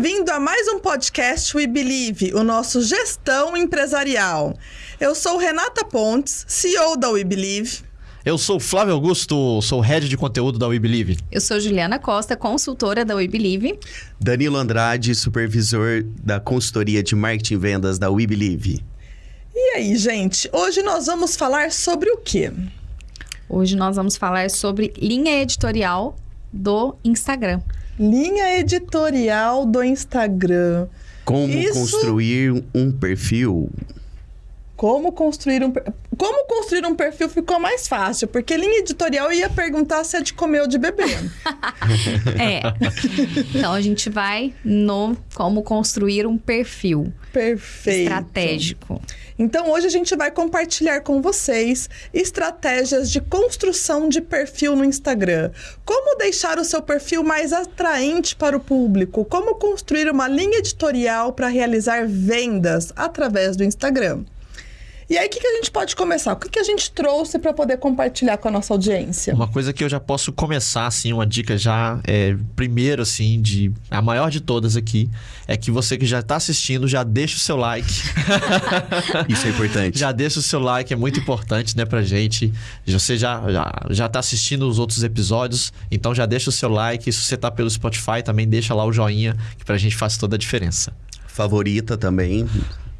Bem-vindo a mais um podcast We Believe, o nosso gestão empresarial. Eu sou Renata Pontes, CEO da We Believe. Eu sou Flávio Augusto, sou head de conteúdo da We Believe. Eu sou Juliana Costa, consultora da We Believe. Danilo Andrade, supervisor da consultoria de marketing e vendas da We Believe. E aí, gente, hoje nós vamos falar sobre o quê? Hoje nós vamos falar sobre linha editorial do Instagram. Linha editorial do Instagram. Como Isso- construir um perfil. Como construir um Como construir um perfil ficou mais fácil, porque linha editorial ia perguntar se é de comer ou de beber. É. então a gente vai no como construir um perfil Perfeito. estratégico. Então hoje a gente vai compartilhar com vocês estratégias de construção de perfil no Instagram. Como deixar o seu perfil mais atraente para o público? Como construir uma linha editorial para realizar vendas através do Instagram? E aí, o que, que a gente pode começar? O que, que a gente trouxe para poder compartilhar com a nossa audiência? Uma coisa que eu já posso começar, assim, uma dica já, é, primeiro, assim, de a maior de todas aqui, é que você que já está assistindo, já deixa o seu like. Isso é importante. já deixa o seu like, é muito importante, né, pra gente. Você já, já, já tá assistindo os outros episódios, então já deixa o seu like. Se você tá pelo Spotify, também deixa lá o joinha, que pra gente faz toda a diferença. Favorita também.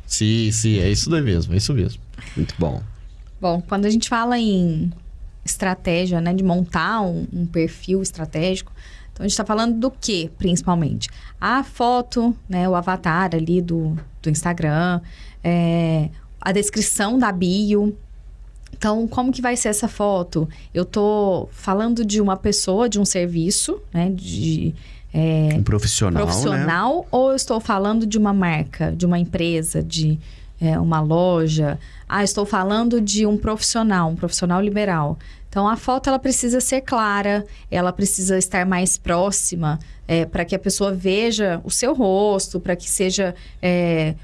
Sim, sim, é isso daí mesmo, é isso mesmo. Muito bom. Bom, quando a gente fala em estratégia, né, de montar um, um perfil estratégico, então a gente está falando do que, principalmente? A foto, né, o avatar ali do, do Instagram, é, a descrição da bio. Então, como que vai ser essa foto? Eu tô falando de uma pessoa, de um serviço, né, de é, Um profissional, né? profissional ou eu estou falando de uma marca, de uma empresa, de é, uma loja? Ah, estou falando de um profissional, um profissional liberal. Então a foto ela precisa ser clara, ela precisa estar mais próxima para que a pessoa veja o seu rosto, para que seja é,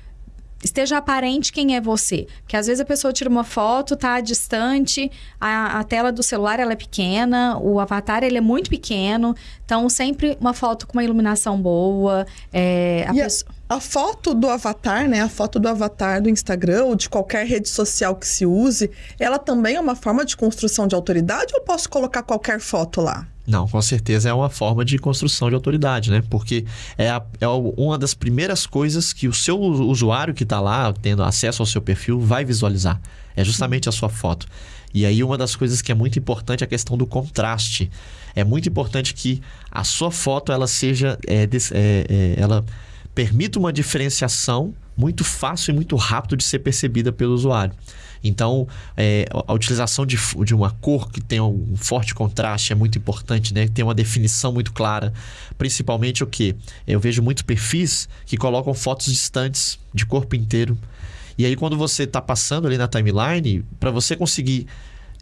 esteja aparente quem é você. Porque às vezes a pessoa tira uma foto, tá distante, a, a tela do celular ela é pequena, o avatar ele é muito pequeno. Então, sempre uma foto com uma iluminação boa. é, a E pessoa- A foto do avatar, né? A foto do avatar do Instagram ou de qualquer rede social que se use, ela também é uma forma de construção de autoridade ou posso colocar qualquer foto lá? Não, com certeza é uma forma de construção de autoridade, né? Porque é, a- é uma das primeiras coisas que o seu usu- usuário que está lá, tendo acesso ao seu perfil, vai visualizar. É justamente a sua foto. E aí, uma das coisas que é muito importante é a questão do contraste. É muito importante que a sua foto ela seja. é, é, é, ela permita uma diferenciação muito fácil e muito rápido de ser percebida pelo usuário. Então, é, a utilização de, de uma cor que tenha um forte contraste é muito importante, né? Tenha uma definição muito clara. Principalmente o que? Eu vejo muitos perfis que colocam fotos distantes de corpo inteiro. E aí, quando você está passando ali na timeline, para você conseguir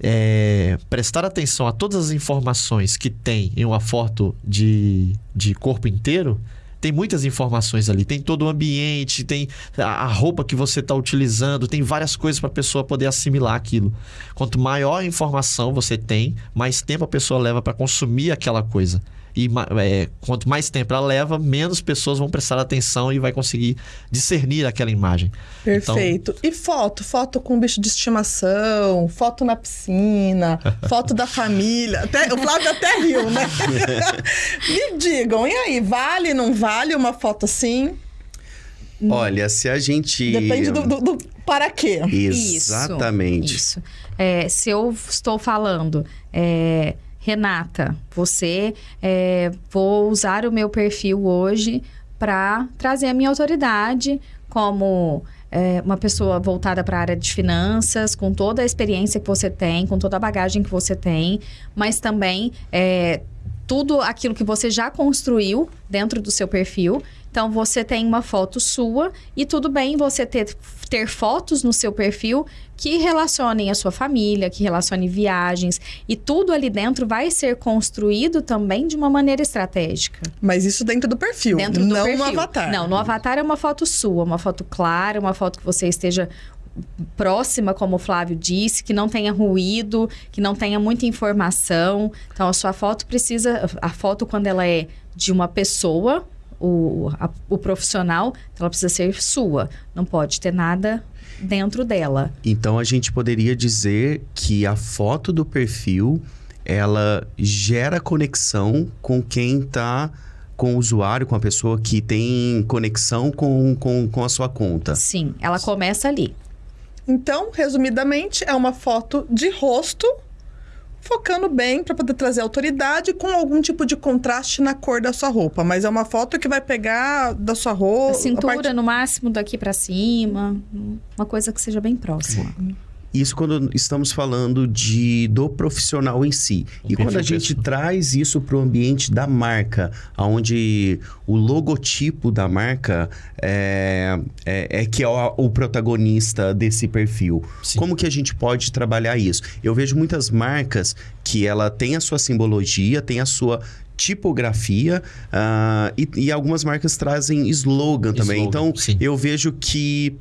é, prestar atenção a todas as informações que tem em uma foto de, de corpo inteiro, tem muitas informações ali. Tem todo o ambiente, tem a, roupa que você está utilizando, tem várias coisas para a pessoa poder assimilar aquilo. Quanto maior a informação você tem, mais tempo a pessoa leva para consumir aquela coisa. E é, quanto mais tempo ela leva, menos pessoas vão prestar atenção e vai conseguir discernir aquela imagem. Então, Perfeito. E foto? Foto com bicho de estimação, foto na piscina, foto da família. Até, o Flávio até riu, né? Me digam, e aí, vale, não vale uma foto assim? Olha, se a gente. Depende do, do- do para quê. Exatamente. Isso. isso. É, se eu estou falando, é, Renata, você, é, vou usar o meu perfil hoje para trazer a minha autoridade como é, uma pessoa voltada para a área de finanças, com toda a experiência que você tem, com toda a bagagem que você tem, mas também é, tudo aquilo que você já construiu dentro do seu perfil. Então, você tem uma foto sua e tudo bem você ter, ter fotos no seu perfil que relacionem a sua família, que relacionem viagens. E tudo ali dentro vai ser construído também de uma maneira estratégica. Mas isso dentro do perfil, Dentro do não perfil. no avatar. Não, no avatar é uma foto sua, uma foto clara, uma foto que você esteja próxima, como o Flávio disse, que não tenha ruído, que não tenha muita informação. Então, a sua foto precisa. A foto, quando ela é de uma pessoa, o, a- o profissional, ela precisa ser sua. Não pode ter nada dentro dela. Então a gente poderia dizer que a foto do perfil ela gera conexão com quem está com o usuário, com a pessoa que tem conexão com, com, com a sua conta. Sim, ela começa ali. Então, resumidamente, é uma foto de rosto, focando bem para poder trazer autoridade com algum tipo de contraste na cor da sua roupa. Mas é uma foto que vai pegar da sua roupa. A cintura, no máximo, daqui pra cima. Uma coisa que seja bem próxima. Isso quando estamos falando de do profissional em si. E quando a gente traz isso para o ambiente da marca, onde o logotipo da marca é, é, é que é o, o protagonista desse perfil. Sim. Como que a gente pode trabalhar isso? Eu vejo muitas marcas que ela tem a sua simbologia, tem a sua tipografia ah, e, e algumas marcas trazem slogan também. Slogan, Então, sim. eu vejo que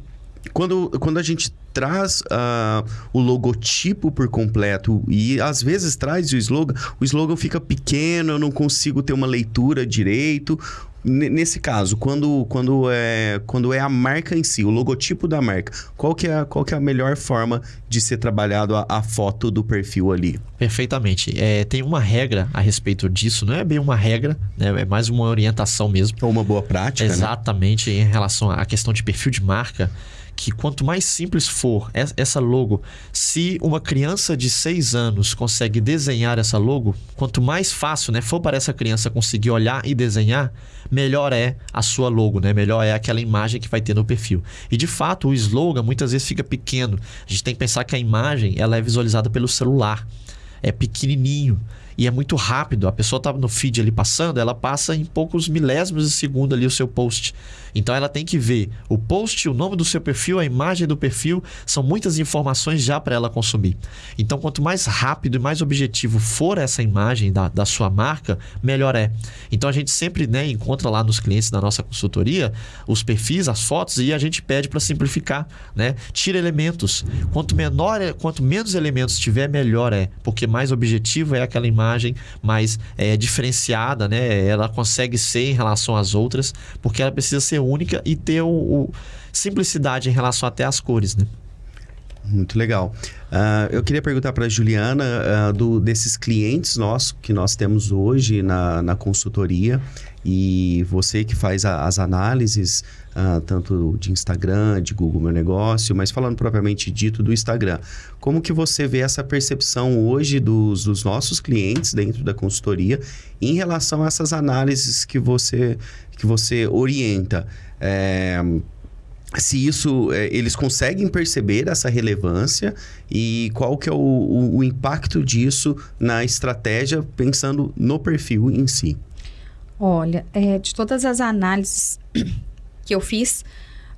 quando, quando a gente traz ah, o logotipo por completo e às vezes traz o slogan, o slogan fica pequeno, eu não consigo ter uma leitura direito. N- Nesse caso, quando, quando, é, quando é a marca em si, o logotipo da marca, qual que é, a- qual que é a melhor forma de ser trabalhado a, a foto do perfil ali? Perfeitamente. É, tem uma regra a respeito disso, não é bem uma regra, né? é mais uma orientação mesmo. Ou uma boa prática, né? Exatamente, em relação à questão de perfil de marca, que quanto mais simples for es- essa logo, se uma criança de 6 anos consegue desenhar essa logo, quanto mais fácil né, for para essa criança conseguir olhar e desenhar, melhor é a sua logo, né? melhor é aquela imagem que vai ter no perfil. E de fato, o slogan muitas vezes fica pequeno. A gente tem que pensar que a imagem ela é visualizada pelo celular, é pequenininho. E é muito rápido. A pessoa tá no feed ali passando, ela passa em poucos milésimos de segundo ali o seu post. Então ela tem que ver o post, o nome do seu perfil, a imagem do perfil, são muitas informações já para ela consumir. Então quanto mais rápido e mais objetivo for essa imagem da, da sua marca, melhor é. Então a gente sempre né, encontra lá nos clientes da nossa consultoria os perfis, as fotos e a gente pede para simplificar, né? Tira elementos. Quanto menor, é- quanto menos elementos tiver, melhor é, porque mais objetivo é aquela imagem, mais é, diferenciada, né? Ela consegue ser em relação às outras, porque ela precisa ser única e ter o, o- simplicidade em relação até às cores, né? Muito legal. Ah, eu queria perguntar para a Juliana ah, do, desses clientes nossos que nós temos hoje na, na consultoria e você que faz a- as análises ah, tanto de Instagram, de Google Meu Negócio, mas falando propriamente dito do Instagram, como que você vê essa percepção hoje dos, dos nossos clientes dentro da consultoria em relação a essas análises que você, que você orienta? É, se isso eh, eles conseguem perceber essa relevância e qual que é o, o- o impacto disso na estratégia pensando no perfil em si. Olha, é, de todas as análises que eu fiz,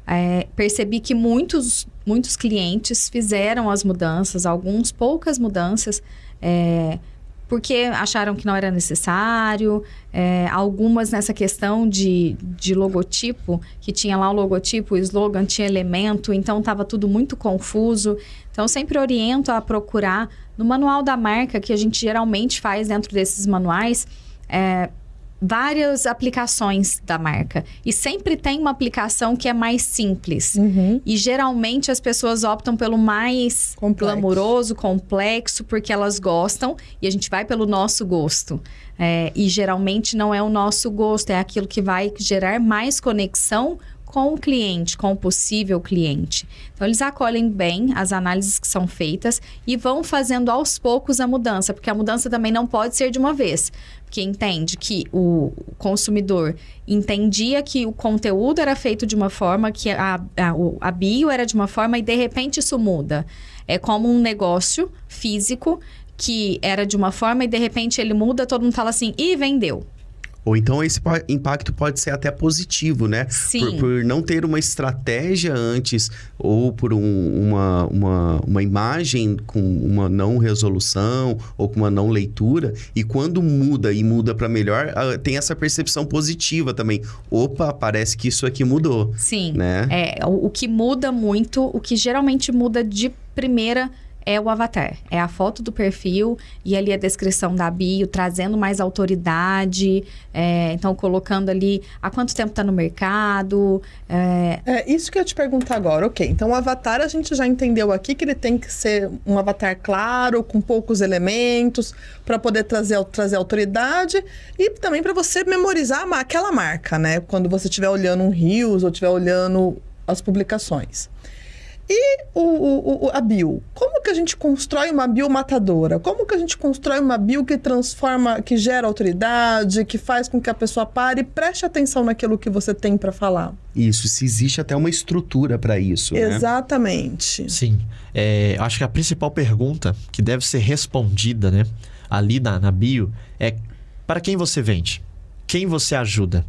é, percebi que muitos, muitos clientes fizeram as mudanças, alguns poucas mudanças, é, porque acharam que não era necessário, é, algumas nessa questão de, de logotipo, que tinha lá o logotipo, o slogan, tinha elemento, então estava tudo muito confuso. Então, sempre oriento a procurar no manual da marca, que a gente geralmente faz dentro desses manuais, é, várias aplicações da marca. E sempre tem uma aplicação que é mais simples. E geralmente as pessoas optam pelo mais Complexo. glamouroso, complexo, porque elas gostam e a gente vai pelo nosso gosto. É, e geralmente não é o nosso gosto, é aquilo que vai gerar mais conexão com o cliente, com o possível cliente. Então, eles acolhem bem as análises que são feitas e vão fazendo aos poucos a mudança, porque a mudança também não pode ser de uma vez. Porque entende que o consumidor entendia que o conteúdo era feito de uma forma, que a, a, a bio era de uma forma e de repente isso muda. É como um negócio físico que era de uma forma e de repente ele muda, todo mundo fala assim, e vendeu. Ou então esse impacto pode ser até positivo, né? Sim. Por, por não ter uma estratégia antes, ou por um- uma, uma, uma imagem com uma não resolução, ou com uma não leitura, e quando muda e muda para melhor, ah, tem essa percepção positiva também. Opa, parece que isso aqui mudou. Sim. Né? É, o, o que muda muito, o que geralmente muda de primeira é o avatar. É a foto do perfil e ali a descrição da bio, trazendo mais autoridade. É, então, colocando ali há quanto tempo está no mercado. É... é... isso que eu te perguntar agora. Ok, então o avatar a gente já entendeu aqui que ele tem que ser um avatar claro, com poucos elementos, para poder trazer, trazer autoridade e também para você memorizar aquela marca, né? Quando você estiver olhando um Rios ou estiver olhando as publicações. E o, o, o, a bio? Como que a gente constrói uma bio matadora? Como que a gente constrói uma bio que transforma, que gera autoridade, que faz com que a pessoa pare e preste atenção naquilo que você tem para falar? Isso, se existe até uma estrutura para isso. Né? Exatamente. Sim. É, acho que a principal pergunta que deve ser respondida né, ali na, na bio é para quem você vende? Quem você ajuda?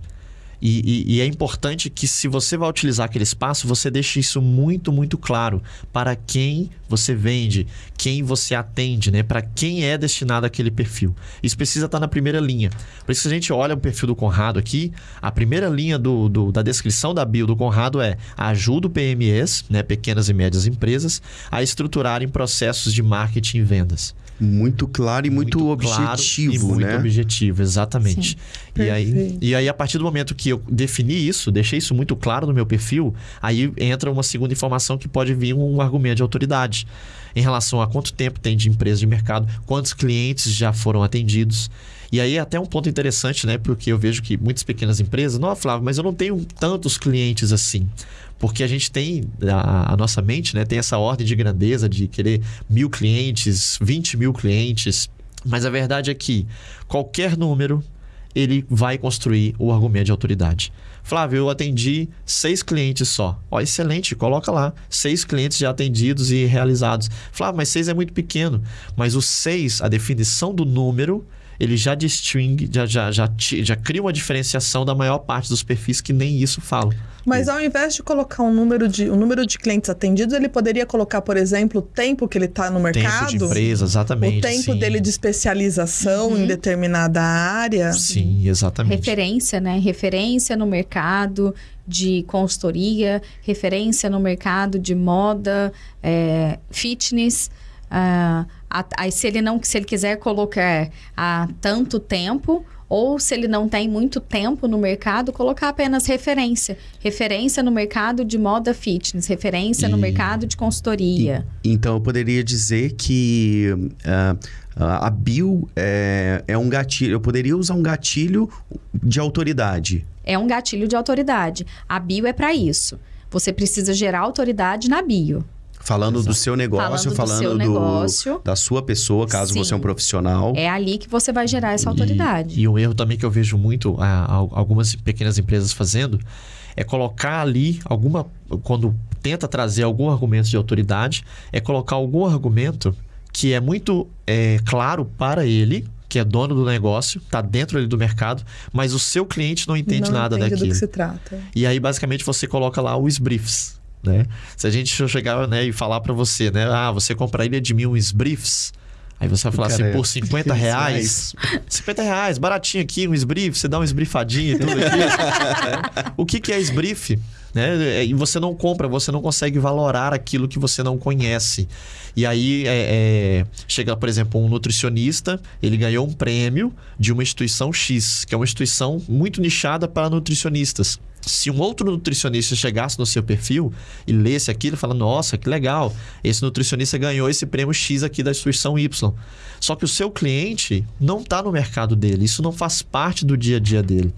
E, e, e, é importante que, se você vai utilizar aquele espaço, você deixe isso muito, muito claro para quem você vende, quem você atende, né? Para quem é destinado aquele perfil. Isso precisa estar na primeira linha. Por isso, se a gente olha o perfil do Conrado aqui, a primeira linha do, do da descrição da bio do Conrado é ajuda o PMEs, né? pequenas e médias empresas, a estruturarem processos de marketing e vendas. Muito claro e muito, muito objetivo, claro e muito né? objetivo, exatamente. E aí, e aí, a partir do momento que eu defini isso, deixei isso muito claro no meu perfil, aí entra uma segunda informação que pode vir um argumento de autoridade em relação a quanto tempo tem de empresa de mercado, quantos clientes já foram atendidos. E aí é até um ponto interessante, né? Porque eu vejo que muitas pequenas empresas, não, Flávio, mas eu não tenho tantos clientes assim. Porque a gente tem, a, a, nossa mente, né? Tem essa ordem de grandeza de querer mil clientes, 20 mil clientes. Mas a verdade é que qualquer número, ele vai construir o argumento de autoridade. Flávio, eu atendi seis clientes só. Ó, excelente, coloca lá. Seis clientes já atendidos e realizados. Flávio, mas seis é muito pequeno. Mas os seis, a definição do número ele já distingue, já, já, já, já cria uma diferenciação da maior parte dos perfis que nem isso falam. Mas ao invés de colocar um número de, um número de clientes atendidos, ele poderia colocar, por exemplo, o tempo que ele está no mercado. Tempo de empresa, exatamente. O tempo sim. dele de especialização uhum. em determinada área. Sim, exatamente. Referência, né? Referência no mercado de consultoria, referência no mercado de moda, é, fitness. Uh, se ele não se ele quiser colocar há tanto tempo ou se ele não tem muito tempo no mercado, colocar apenas referência. Referência no mercado de moda fitness, referência e... no mercado de consultoria. E, então, eu poderia dizer que uh, a bio é, é um gatilho. Eu poderia usar um gatilho de autoridade. É um gatilho de autoridade. A bio é para isso. Você precisa gerar autoridade na bio. Falando Exato. do seu negócio, falando, falando do, negócio, da sua pessoa, caso Sim. você é um profissional. É ali que você vai gerar essa autoridade. E, e um erro também que eu vejo muito a, a, algumas pequenas empresas fazendo é colocar ali alguma. Quando tenta trazer algum argumento de autoridade, é colocar algum argumento que é muito é, claro para ele, que é dono do negócio, está dentro ali do mercado, mas o seu cliente não entende não nada entende daquilo. Do que se trata. E aí, basicamente, você coloca lá os briefs. Né? Se a gente chegar né, e falar para você, né? Ah, você compraria de mim uns briefs. Aí você vai falar assim, por 50 reais. 50 reais, baratinho aqui, um esbrief, você dá um esbrifadinho e tudo aqui. o que, que é esbrief? Né? E você não compra, você não consegue valorar aquilo que você não conhece. E aí é, é, chega, por exemplo, um nutricionista, ele ganhou um prêmio de uma instituição X, que é uma instituição muito nichada para nutricionistas se um outro nutricionista chegasse no seu perfil e lesse aquilo, fala: Nossa, que legal, esse nutricionista ganhou esse prêmio X aqui da instituição Y. Só que o seu cliente não está no mercado dele, isso não faz parte do dia a dia dele.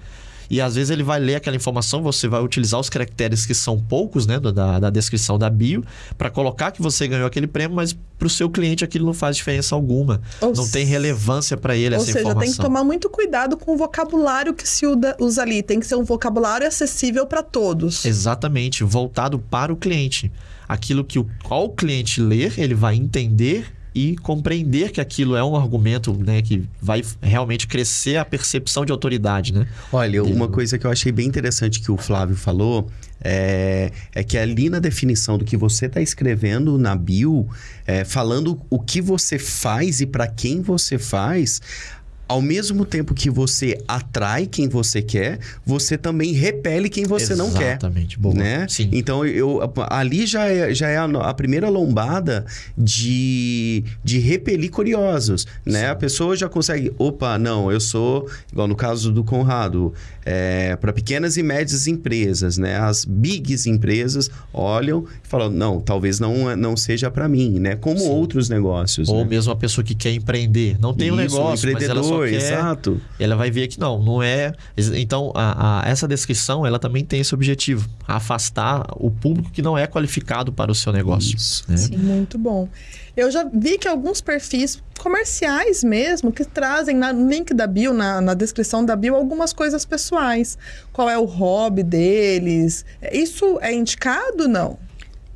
E às vezes ele vai ler aquela informação, você vai utilizar os caracteres que são poucos, né, da, da descrição da bio, para colocar que você ganhou aquele prêmio, mas para o seu cliente aquilo não faz diferença alguma. Ou não tem relevância para ele essa seja, informação. Ou seja, tem que tomar muito cuidado com o vocabulário que se usa ali. Tem que ser um vocabulário acessível para todos. Exatamente, voltado para o cliente. Aquilo que o, ao cliente ler, ele vai entender e compreender que aquilo é um argumento né, que vai realmente crescer a percepção de autoridade. Né? Olha, uma coisa que eu achei bem interessante que o Flávio falou é, é que ali na definição do que você está escrevendo na bio, é, falando o que você faz e para quem você faz, ao mesmo tempo que você atrai quem você quer, você também repele quem você não quer. Exatamente, boa. Né? Sim. Então, eu, ali já é, já é a, a primeira lombada de, de repelir curiosos, né? Sim. A pessoa já consegue, opa, não, eu sou, igual no caso do Conrado, é, para pequenas e médias empresas, né? As bigs empresas olham e falam, não, talvez não, não seja para mim, né? Como Sim. outros negócios, Ou né? mesmo a pessoa que quer empreender. Não tem um Isso, negócio, mas ela só quer... exato. Ela vai ver que não, não é... Então, a, a- essa descrição, ela também tem esse objetivo. Afastar o público que não é qualificado para o seu negócio. Né? Sim. Muito bom. Eu já vi que alguns perfis comerciais mesmo, que trazem no link da bio, na, na descrição da bio, algumas coisas pessoais. Qual é o hobby deles? Isso é indicado não?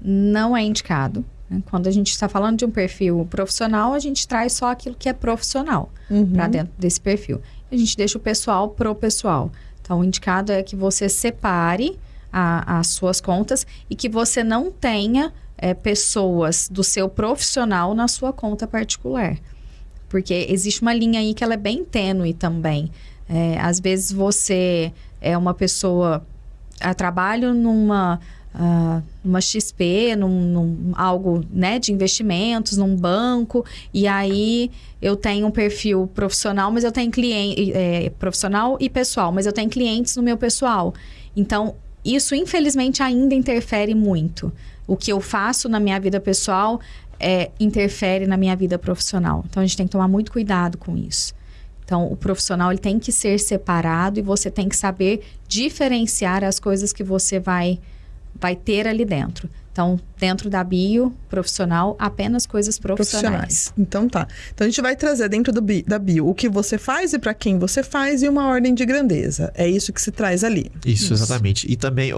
não é indicado. Né? Quando a gente está falando de um perfil profissional, a gente traz só aquilo que é profissional para dentro desse perfil. A gente deixa o pessoal pro pessoal. Então, o indicado é que você separe a- as suas contas e que você não tenha é, pessoas do seu profissional na sua conta particular. Porque existe uma linha aí que ela é bem tênue também. É, às vezes você é uma pessoa a trabalho numa ah, numa XP, num, num algo né, de investimentos, num banco, e aí eu tenho um perfil profissional, mas eu tenho cliente é, profissional e pessoal, mas eu tenho clientes no meu pessoal. Então, isso infelizmente ainda interfere muito. O que eu faço na minha vida pessoal é, interfere na minha vida profissional. Então, a gente tem que tomar muito cuidado com isso. Então, o profissional ele tem que ser separado e você tem que saber diferenciar as coisas que você vai, vai ter ali dentro. Então, dentro da bio profissional, apenas coisas profissionais. Então tá. Então a gente vai trazer dentro do bi- da bio o que você faz e para quem você faz e uma ordem de grandeza. É isso que se traz ali. Isso, exatamente. E também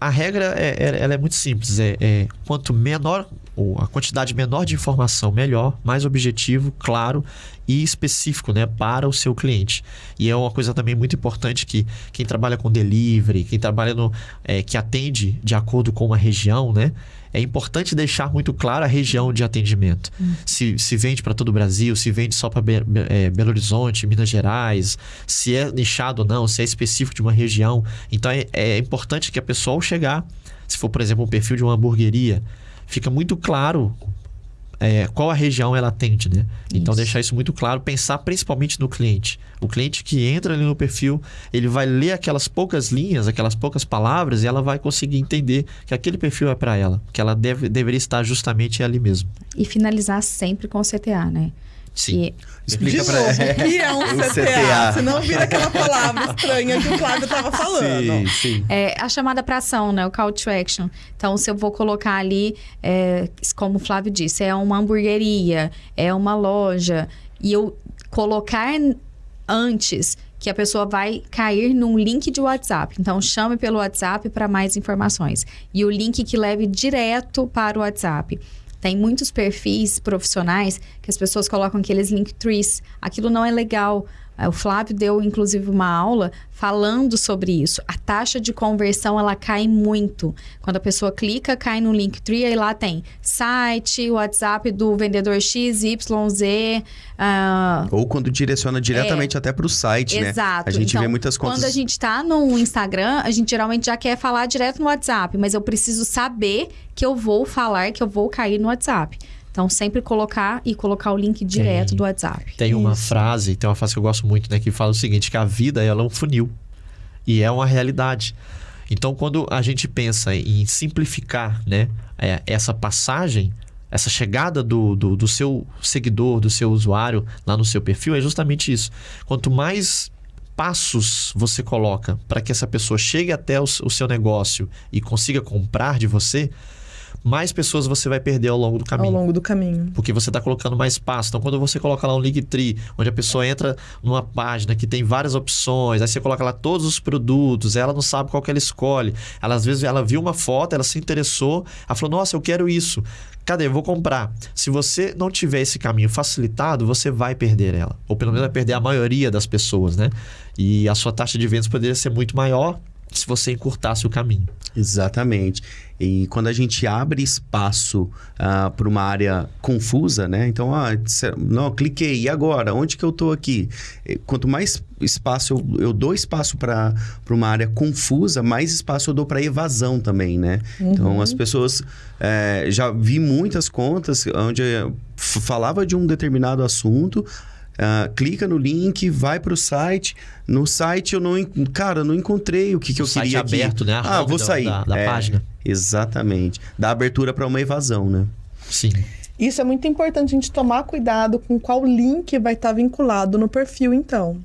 a regra é, é- ela é muito simples. É, é quanto menor ou a quantidade menor de informação, melhor, mais objetivo, claro e específico, né, para o seu cliente. E é uma coisa também muito importante que quem trabalha com delivery, quem trabalha no, é, que atende de acordo com uma região, né, é importante deixar muito claro a região de atendimento. Se, se vende para todo o Brasil, se vende só para Belo Horizonte, Minas Gerais, se é nichado ou não, se é específico de uma região. Então é, é importante que a pessoa, ao chegar, se for, por exemplo, um perfil de uma hamburgueria, fica muito claro é, qual a região ela atende, né? Então Isso. deixar isso muito claro, pensar principalmente no cliente. O cliente que entra ali no perfil, ele vai ler aquelas poucas linhas, aquelas poucas palavras e ela vai conseguir entender que aquele perfil é para ela, que ela deve, deveria estar justamente ali mesmo. E finalizar sempre com CTA, né? Sim. E Explica de pra novo, o que é um CTA? CTA. Se não vira aquela palavra estranha que o Flávio tava falando. Sim, sim. É a chamada para ação, né? O call to action. Então, se eu vou colocar ali, é, como o Flávio disse, é uma hamburgueria, é uma loja, e eu colocar antes que a pessoa vai cair num link de WhatsApp. Então, chame pelo WhatsApp para mais informações. E o link que leve direto para o WhatsApp. Tem muitos perfis profissionais que as pessoas colocam aqueles link trees. Aquilo não é legal. O Flávio deu, inclusive, uma aula falando sobre isso. A taxa de conversão, ela cai muito. Quando a pessoa clica, cai no Linktree, aí lá tem site, WhatsApp do vendedor XYZ. ah, Ou quando direciona diretamente até pro site, né? Exato. A gente Então, vê muitas contas. Quando a gente tá no Instagram, a gente geralmente já quer falar direto no WhatsApp, mas eu preciso saber que eu vou falar, que eu vou cair no WhatsApp. Então, sempre colocar e colocar o link direto Tem. do WhatsApp. Tem uma Isso. frase, tem uma frase que eu gosto muito, né? Que fala o seguinte, que a vida ela é um funil. E é uma realidade. Então, quando a gente pensa em simplificar né, é, essa passagem, essa chegada do, do, do seu seguidor, do seu usuário lá no seu perfil, é justamente isso. Quanto mais passos você coloca para que essa pessoa chegue até o, o seu negócio e consiga comprar de você, mais pessoas você vai perder ao longo do Ao caminho. longo do caminho. Porque você está colocando mais passos. Então, quando você coloca lá um Linktree, onde a pessoa entra numa página que tem várias opções, aí você coloca lá todos os produtos, ela não sabe qual que ela escolhe. Ela, às vezes, ela viu uma foto, ela se interessou, ela falou, nossa, eu quero isso. Cadê? Eu vou comprar. Se você não tiver esse caminho facilitado, você vai perder ela. Ou pelo menos vai perder a maioria das pessoas, né? E a sua taxa de vendas poderia ser muito maior se você encurtasse o caminho. Exatamente. E quando a gente abre espaço uh, para uma área confusa, né? Então, ah, não, cliquei, e agora? Onde que eu estou aqui? Quanto mais espaço eu, eu dou espaço para uma área confusa, mais espaço eu dou para evasão também, né? Uhum. Então, as pessoas... É, já vi muitas contas onde falava de um determinado assunto Uh, clica no link, vai para o site. No site eu não, cara, eu não encontrei o que, que eu site queria aberto, aqui. né? A ah, vou sair da, da é, página. Exatamente. Dá abertura para uma evasão, né? Sim. Isso é muito importante a gente tomar cuidado com qual link vai estar vinculado no perfil, então.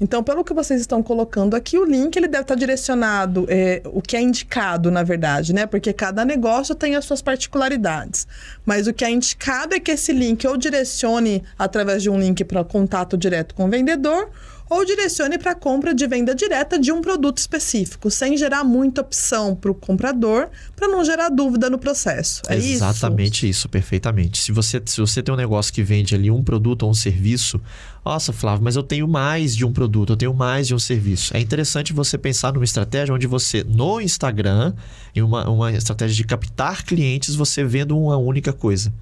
Então, pelo que vocês estão colocando aqui, o link ele deve estar direcionado, é, o que é indicado, na verdade, né? Porque cada negócio tem as suas particularidades. Mas o que é indicado é que esse link ou direcione através de um link para contato direto com o vendedor, ou direcione para a compra de venda direta de um produto específico, sem gerar muita opção para o comprador, para não gerar dúvida no processo. É Exatamente isso? isso, perfeitamente. Se você, se você tem um negócio que vende ali um produto ou um serviço, nossa, Flávio, mas eu tenho mais de um produto, eu tenho mais de um serviço. É interessante você pensar numa estratégia onde você, no Instagram, em uma, uma estratégia de captar clientes, você vendo uma única coisa.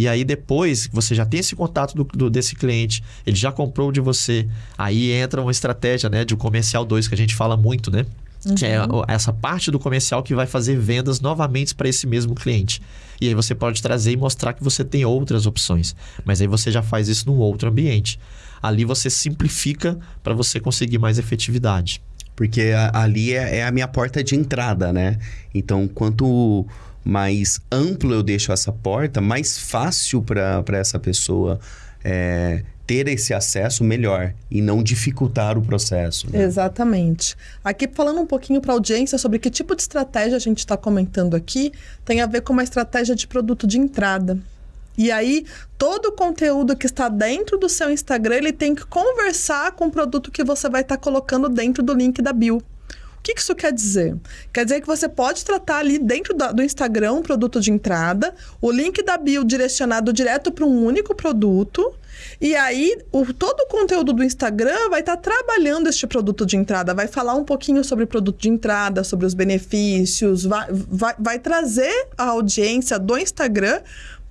E aí depois você já tem esse contato do, do, desse cliente, ele já comprou de você, aí entra uma estratégia né, de um comercial 2 que a gente fala muito, né? Uhum. Que é uhum. essa parte do comercial que vai fazer vendas novamente para esse mesmo cliente. E aí você pode trazer e mostrar que você tem outras opções. Mas aí você já faz isso num outro ambiente. Ali você simplifica para você conseguir mais efetividade. Porque ali é, é a minha porta de entrada, né? Então, quanto mais amplo eu deixo essa porta, mais fácil para essa pessoa é, ter esse acesso melhor e não dificultar o processo. Né? Exatamente. Aqui falando um pouquinho para a audiência sobre que tipo de estratégia a gente está comentando aqui, tem a ver com uma estratégia de produto de entrada. E aí, todo o conteúdo que está dentro do seu Instagram, ele tem que conversar com o produto que você vai estar tá colocando dentro do link da bio. O que, isso quer dizer? Quer dizer que você pode tratar ali dentro do Instagram um produto de entrada, o link da bio direcionado direto para um único produto. E aí, o, todo o conteúdo do Instagram vai estar tá trabalhando este produto de entrada, vai falar um pouquinho sobre o produto de entrada, sobre os benefícios, vai, vai, vai trazer a audiência do Instagram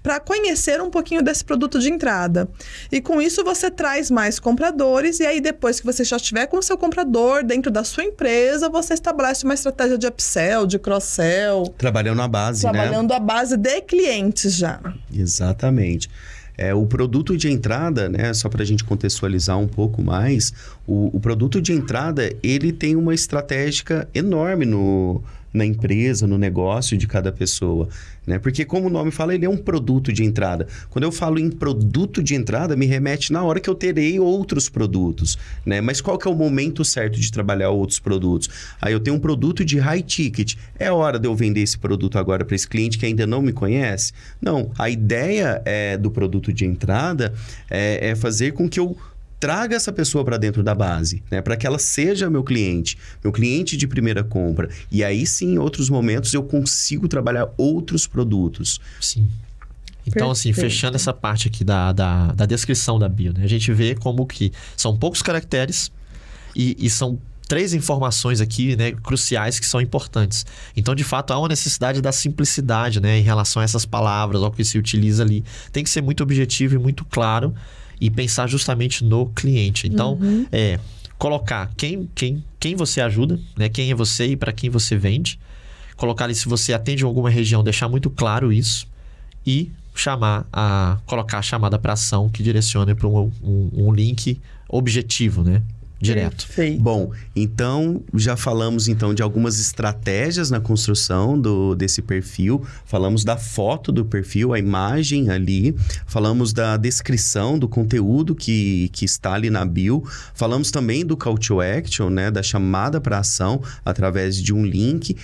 para conhecer um pouquinho desse produto de entrada. E com isso você traz mais compradores e aí depois que você já estiver com o seu comprador dentro da sua empresa, você estabelece uma estratégia de upsell, de cross-sell. Trabalhando a base, trabalhando né? Trabalhando a base de clientes já. Exatamente. É, o produto de entrada, né, só para a gente contextualizar um pouco mais, o, o produto de entrada ele tem uma estratégia enorme no, na empresa, no negócio de cada pessoa. Né? Porque, como o nome fala, ele é um produto de entrada. Quando eu falo em produto de entrada, me remete na hora que eu terei outros produtos. Né? Mas qual que é o momento certo de trabalhar outros produtos? Aí eu tenho um produto de high ticket. É hora de eu vender esse produto agora para esse cliente que ainda não me conhece? Não. A ideia é, do produto de entrada é, é fazer com que eu traga essa pessoa para dentro da base, né? Para que ela seja meu cliente, meu cliente de primeira compra. E aí sim, em outros momentos, eu consigo trabalhar outros produtos. Sim. Então, assim, Perfeito. assim, fechando essa parte aqui da, da, da, descrição da bio, né? A gente vê como que são poucos caracteres e, e são três informações aqui, né, cruciais que são importantes. Então, de fato, há uma necessidade da simplicidade, né, em relação a essas palavras, ao que se utiliza ali. Tem que ser muito objetivo e muito claro e pensar justamente no cliente. Então, uhum. é colocar quem, quem, quem você ajuda, né? Quem é você e para quem você vende. Colocar ali se você atende alguma região, deixar muito claro isso e chamar a colocar a chamada para ação que direcione para um, um, um link objetivo, né? Direto. Perfeito. Bom, então já falamos então de algumas estratégias na construção do, desse perfil, falamos da foto do perfil, a imagem ali, falamos da descrição do conteúdo que, que está ali na bio, falamos também do call to action, né, da chamada para ação através de um link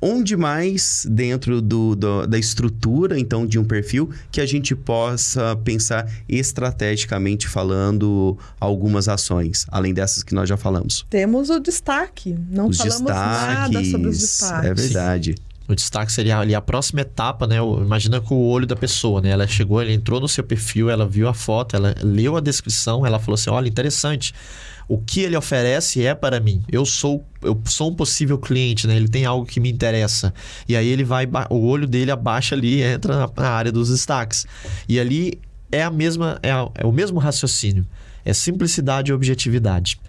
onde mais dentro do, do, da estrutura, então, de um perfil, que a gente possa pensar estrategicamente falando algumas ações, além dessas que nós já falamos? Temos o destaque. Não os falamos nada sobre os destaques. É verdade. O destaque seria ali a próxima etapa, né? Imagina com o olho da pessoa, né? Ela chegou, ela entrou no seu perfil, ela viu a foto, ela leu a descrição, ela falou assim: olha, interessante. O que ele oferece é para mim. Eu sou, eu sou um possível cliente, né? Ele tem algo que me interessa. E aí ele vai, o olho dele abaixa ali e entra na, área dos destaques. E ali é a mesma, é, a- é o mesmo raciocínio. É simplicidade e objetividade.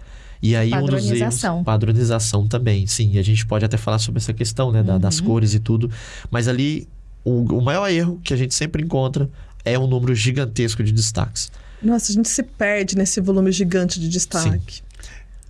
E aí um dos erros, Padronização. padronização também, sim. A gente pode até falar sobre essa questão, né, da- das cores e tudo. Mas ali o, o maior erro que a gente sempre encontra é um número gigantesco de destaques. Nossa, a gente se perde nesse volume gigante de destaque.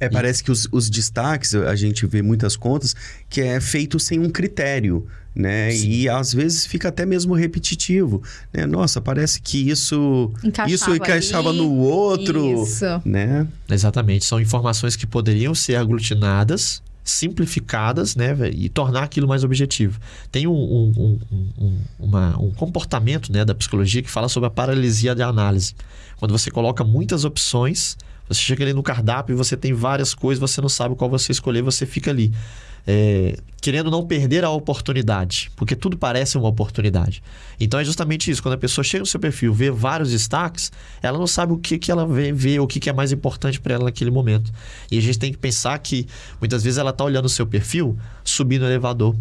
É, parece que os, os destaques, a gente vê muitas contas, que é feito sem um critério, né? E às vezes fica até mesmo repetitivo, né? Nossa, parece que isso Encaixava isso encaixava ali. no outro, Isso. né? Exatamente. São informações que poderiam ser aglutinadas, simplificadas, né, e tornar aquilo mais objetivo. Tem um, um, um- um- uma- um comportamento né, da psicologia que fala sobre a paralisia de análise. Quando você coloca muitas opções, você chega ali no cardápio e você tem várias coisas, você não sabe qual você escolher, você fica ali. É, querendo não perder a oportunidade, porque tudo parece uma oportunidade. Então é justamente isso. Quando a pessoa chega no seu perfil, vê vários destaques, ela não sabe o que, que ela vê, vê o que, que é mais importante para ela naquele momento. E a gente tem que pensar que muitas vezes ela está olhando o seu perfil, subindo o elevador.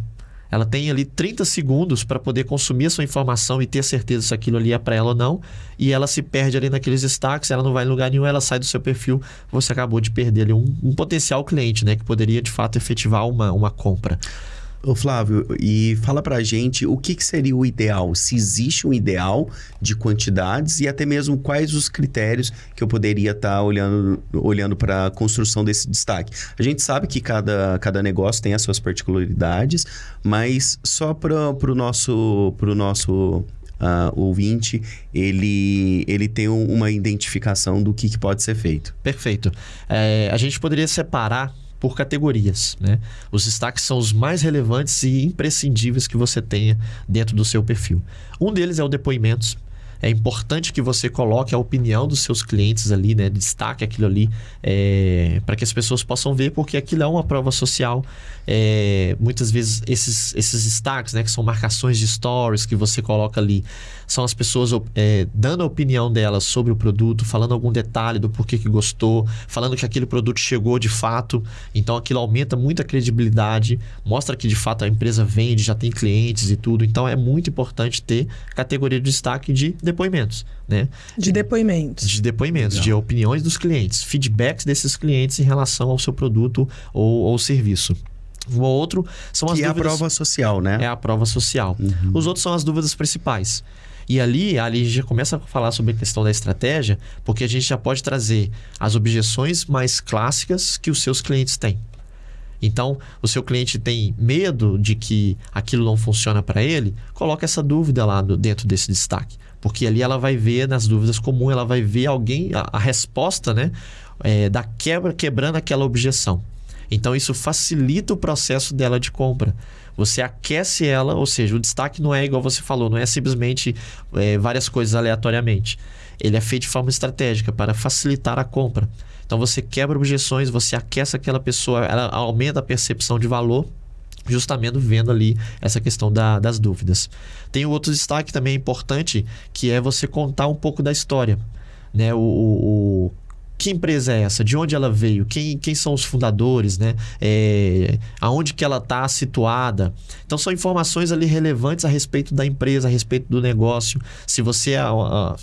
Ela tem ali 30 segundos para poder consumir a sua informação e ter certeza se aquilo ali é para ela ou não. E ela se perde ali naqueles destaques, ela não vai em lugar nenhum, ela sai do seu perfil. Você acabou de perder ali um, um potencial cliente, né? Que poderia de fato efetivar uma, uma compra. Ô Flávio, e fala pra gente o que, que seria o ideal, se existe um ideal de quantidades e até mesmo quais os critérios que eu poderia estar olhando, olhando para a construção desse destaque. A gente sabe que cada, cada negócio tem as suas particularidades, mas só para o nosso, pro nosso ah, ouvinte, ele, ele tem um- uma identificação do que, que pode ser feito. Perfeito. É, a gente poderia separar por categorias, né? Os destaques são os mais relevantes e imprescindíveis que você tenha dentro do seu perfil. Um deles é o depoimentos. É importante que você coloque a opinião dos seus clientes ali, né? Destaque aquilo ali para que as pessoas possam ver, porque aquilo é uma prova social. É, muitas vezes esses, esses destaques, né? Que são marcações de stories que você coloca ali, são as pessoas é, dando a opinião delas sobre o produto, falando algum detalhe do porquê que gostou, falando que aquele produto chegou de fato. Então aquilo aumenta muito a credibilidade, mostra que de fato a empresa vende, já tem clientes e tudo. Então é muito importante ter categoria de destaque de depoimentos, né? De depoimentos. De depoimentos, de opiniões dos clientes, feedbacks desses clientes em relação ao seu produto ou, ou serviço. O outro são as que é a dúvidas prova social, né? é a prova social. Os outros são as dúvidas principais. E ali, ali a gente já começa a falar sobre a questão da estratégia, porque a gente já pode trazer as objeções mais clássicas que os seus clientes têm. Então, o seu cliente tem medo de que aquilo não funciona para ele, coloca essa dúvida lá no- dentro desse destaque. Porque ali ela vai ver, nas dúvidas comuns, ela vai ver alguém, a, a resposta né, é, da quebra, quebrando aquela objeção. Então, isso facilita o processo dela de compra. Você aquece ela, ou seja, o destaque não é igual você falou, não é simplesmente é, várias coisas aleatoriamente. Ele é feito de forma estratégica para facilitar a compra. Então você quebra objeções, você aquece aquela pessoa, ela aumenta a percepção de valor, justamente vendo ali essa questão da- das dúvidas. Tem outro destaque também importante, que é você contar um pouco da história. Né? O- o- que empresa é essa? De onde ela veio? Quem, quem são os fundadores? Né? É, aonde que ela está situada? Então são informações ali relevantes a respeito da empresa, a respeito do negócio. Se você é,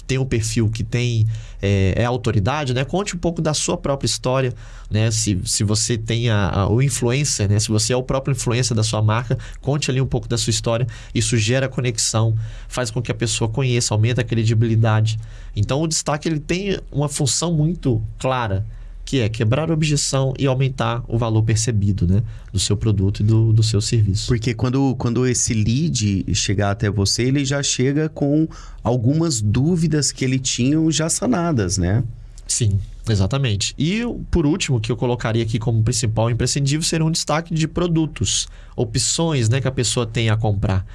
tem um perfil que tem é, é autoridade, né? Conte um pouco da sua própria história, né? Se, se você tem a, a- o influencer, né? Se você é o próprio influencer da sua marca, conte ali um pouco da sua história. Isso gera conexão, faz com que a pessoa conheça, aumenta a credibilidade. Então o destaque ele tem uma função muito clara, que é quebrar a objeção e aumentar o valor percebido, né? Do seu produto e do, do seu serviço. Porque quando, quando esse lead chegar até você, ele já chega com algumas dúvidas que ele tinha já sanadas, né? Sim, exatamente. E por último, que eu colocaria aqui como principal imprescindível seria um destaque de produtos, opções né, que a pessoa tem a comprar.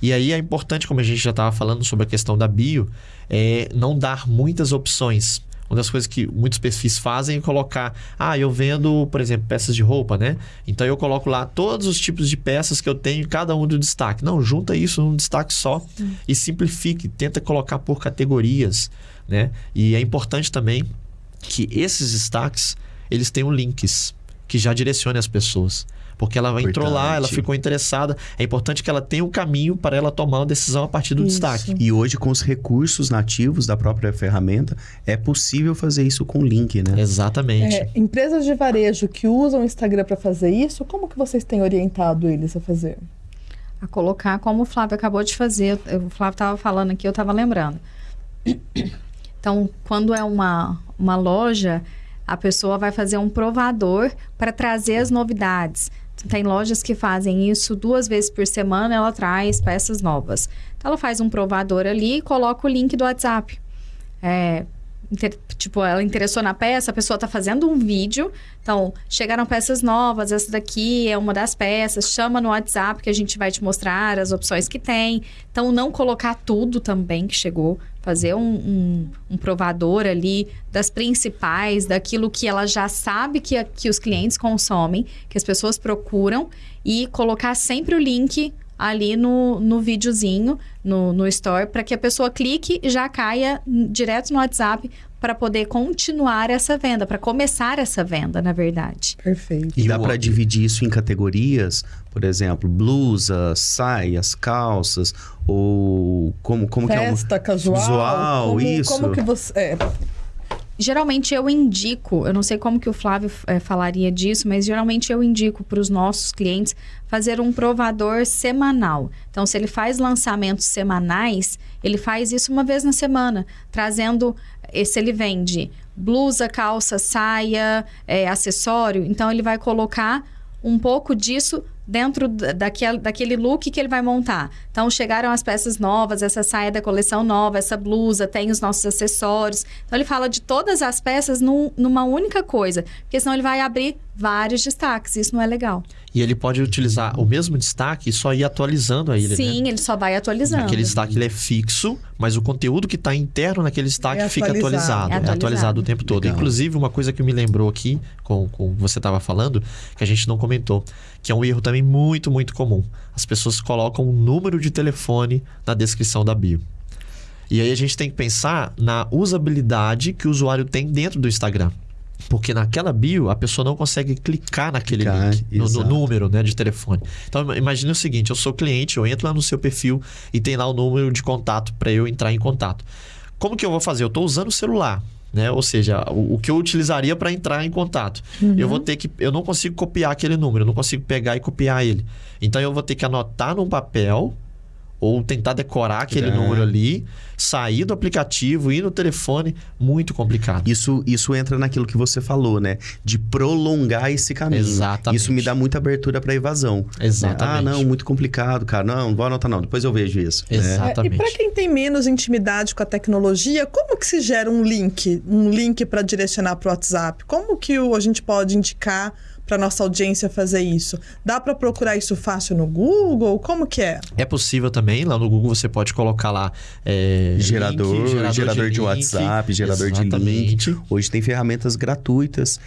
E aí é importante, como a gente já estava falando sobre a questão da bio, é não dar muitas opções. Uma das coisas que muitos perfis fazem é colocar, ah, eu vendo, por exemplo, peças de roupa, né? Então eu coloco lá todos os tipos de peças que eu tenho, cada um do destaque. Não, junta isso num destaque só e simplifique, tenta colocar por categorias, né? E é importante também que esses destaques, eles tenham links que já direcionem as pessoas. Porque ela entrou lá, ela ficou interessada. É importante que ela tenha um caminho para ela tomar uma decisão a partir do Isso. destaque. E hoje, com os recursos nativos da própria ferramenta, é possível fazer isso com link, né? Exatamente. É, empresas de varejo que usam o Instagram para fazer isso, como que vocês têm orientado eles a fazer? a colocar como o Flávio acabou de fazer. O Flávio estava falando aqui, eu estava lembrando. Então, quando é uma, uma loja, a pessoa vai fazer um provador para trazer as novidades. Tem lojas que fazem isso duas vezes por semana, ela traz peças novas. Então, ela faz um provador ali e coloca o link do WhatsApp. É, inter- tipo, ela interessou na peça, a pessoa está fazendo um vídeo. Então, chegaram peças novas, essa daqui é uma das peças. Chama no WhatsApp que a gente vai te mostrar as opções que tem. Então, não colocar tudo também que chegou. Fazer um, um, um provador ali das principais, daquilo que ela já sabe que, que os clientes consomem, que as pessoas procuram. E colocar sempre o link ali no, no videozinho, no, no store, para que a pessoa clique e já caia direto no WhatsApp para poder continuar essa venda, para começar essa venda, na verdade. Perfeito. E dá para dividir isso em categorias, por exemplo, blusas, saias, calças, ou como, como que é um... Festa casual. Visual, como, isso. Como que você. É, Geralmente eu indico, eu não sei como que o Flávio eh, falaria disso, mas geralmente eu indico para os nossos clientes fazer um provador semanal. Então, se ele faz lançamentos semanais, ele faz isso uma vez na semana, trazendo, eh, se ele vende blusa, calça, saia, eh, acessório, então ele vai colocar um pouco disso dentro da- daquele, daquele look que ele vai montar. Então, chegaram as peças novas, essa saia da coleção nova, essa blusa, tem os nossos acessórios. Então, ele fala de todas as peças num- numa única coisa, porque senão ele vai abrir vários destaques. Isso não é legal. E ele pode utilizar o mesmo destaque e só ir atualizando a ilha, né? Sim, ele só vai atualizando. Aquele destaque ele é fixo, mas o conteúdo que está interno naquele destaque É fica atualizado. atualizado. É É atualizado. atualizado o tempo todo. Legal. Inclusive, uma coisa que me lembrou aqui, com, com o você estava falando, que a gente não comentou, que é um erro também muito, muito comum. As pessoas colocam um número de telefone na descrição da bio. E aí a gente tem que pensar na usabilidade que o usuário tem dentro do Instagram. Porque naquela bio, a pessoa não consegue clicar naquele Clicar, link, no, no número né, de telefone. Então, imagine o seguinte: eu sou cliente, eu entro lá no seu perfil e tem lá o número de contato para eu entrar em contato. Como que eu vou fazer? Eu estou usando o celular. Né? Ou seja, o, o que eu utilizaria para entrar em contato. Eu vou ter que. Eu não consigo copiar aquele número, eu não consigo pegar e copiar ele. Então eu vou ter que anotar num papel ou tentar decorar aquele É. número ali, sair do aplicativo, ir no telefone, muito complicado. Isso, isso entra naquilo que você falou, né? De prolongar esse caminho. Exatamente. Isso me dá muita abertura para evasão. né? Exatamente. Ah, não, muito complicado, cara. Não, não vou anotar não. Depois eu vejo isso. né? Exato. É, e Exatamente. para quem tem menos intimidade com a tecnologia, como que se gera um link, um link para direcionar para o WhatsApp? Como que o- a gente pode indicar para nossa audiência fazer isso? Dá para procurar isso fácil no Google? Como que é? É possível também, lá no Google você pode colocar lá é, Gerador, link, gerador, de, link. WhatsApp, gerador de Exatamente. link. Hoje tem ferramentas gratuitas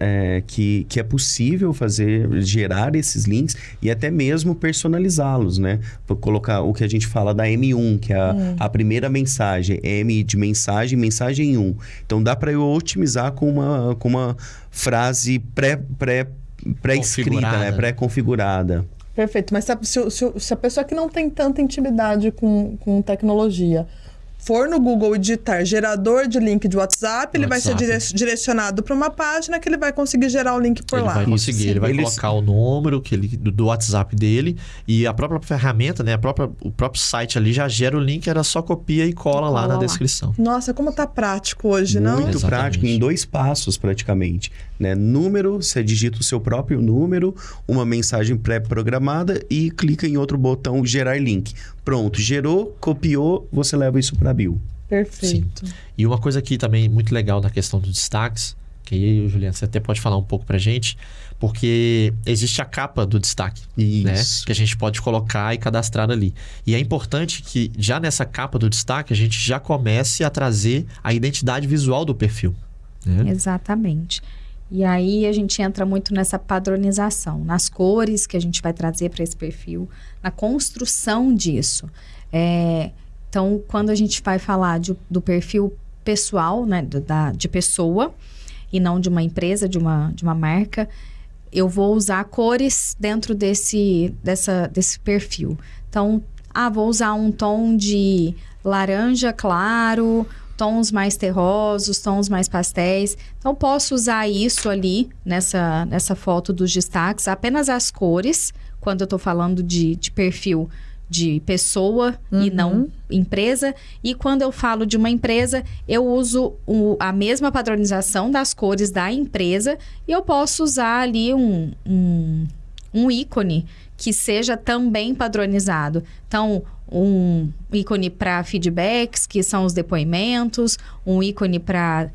é, que, que é possível fazer, gerar esses links e até mesmo personalizá-los, né? Vou colocar o que a gente fala da M1, que é a, a primeira mensagem, M de mensagem, mensagem 1. Então dá para eu otimizar com uma, com uma frase pré, pré, pré-escrita, né? Pré-configurada. Perfeito, mas se a, se, se- se a pessoa que não tem tanta intimidade com, com tecnologia for no Google e digitar gerador de link de WhatsApp, ele vai ser WhatsApp. dire- direcionado para uma página que ele vai conseguir gerar o link por ele lá. vai conseguir, ele vai eles- colocar o número que ele, do, do WhatsApp dele e a própria ferramenta, né, a própria, o próprio site ali já gera o link, era só copia e cola lá Cola na lá. descrição. Nossa, como tá prático hoje, não? Muito prático, em dois passos praticamente. Né? Número, você digita o seu próprio número, uma mensagem pré-programada e clica em outro botão gerar link. Pronto, gerou, copiou, você leva isso para a bio. Perfeito. E uma coisa aqui também muito legal na questão dos destaques, que aí, Juliana, você até pode falar um pouco pra gente, porque existe a capa do destaque, né? Isso. Que a gente pode colocar e cadastrar ali. E é importante que já nessa capa do destaque a gente já comece a trazer a identidade visual do perfil. Né? Exatamente. E aí a gente entra muito nessa padronização, nas cores que a gente vai trazer para esse perfil, na construção disso. É, então, quando a gente vai falar de- do perfil pessoal, né, da, de pessoa, e não de uma empresa, de uma, de uma marca, eu vou usar cores dentro desse, dessa, desse perfil. Então, ah, vou usar um tom de laranja claro, tons mais terrosos, tons mais pastéis. Então, posso usar isso ali nessa, nessa foto dos destaques, apenas as cores, quando eu estou falando de, de perfil de pessoa e não empresa. E quando eu falo de uma empresa, eu uso o- a mesma padronização das cores da empresa e eu posso usar ali um, um, um ícone que seja também padronizado. Então, um ícone para feedbacks, que são os depoimentos, um ícone para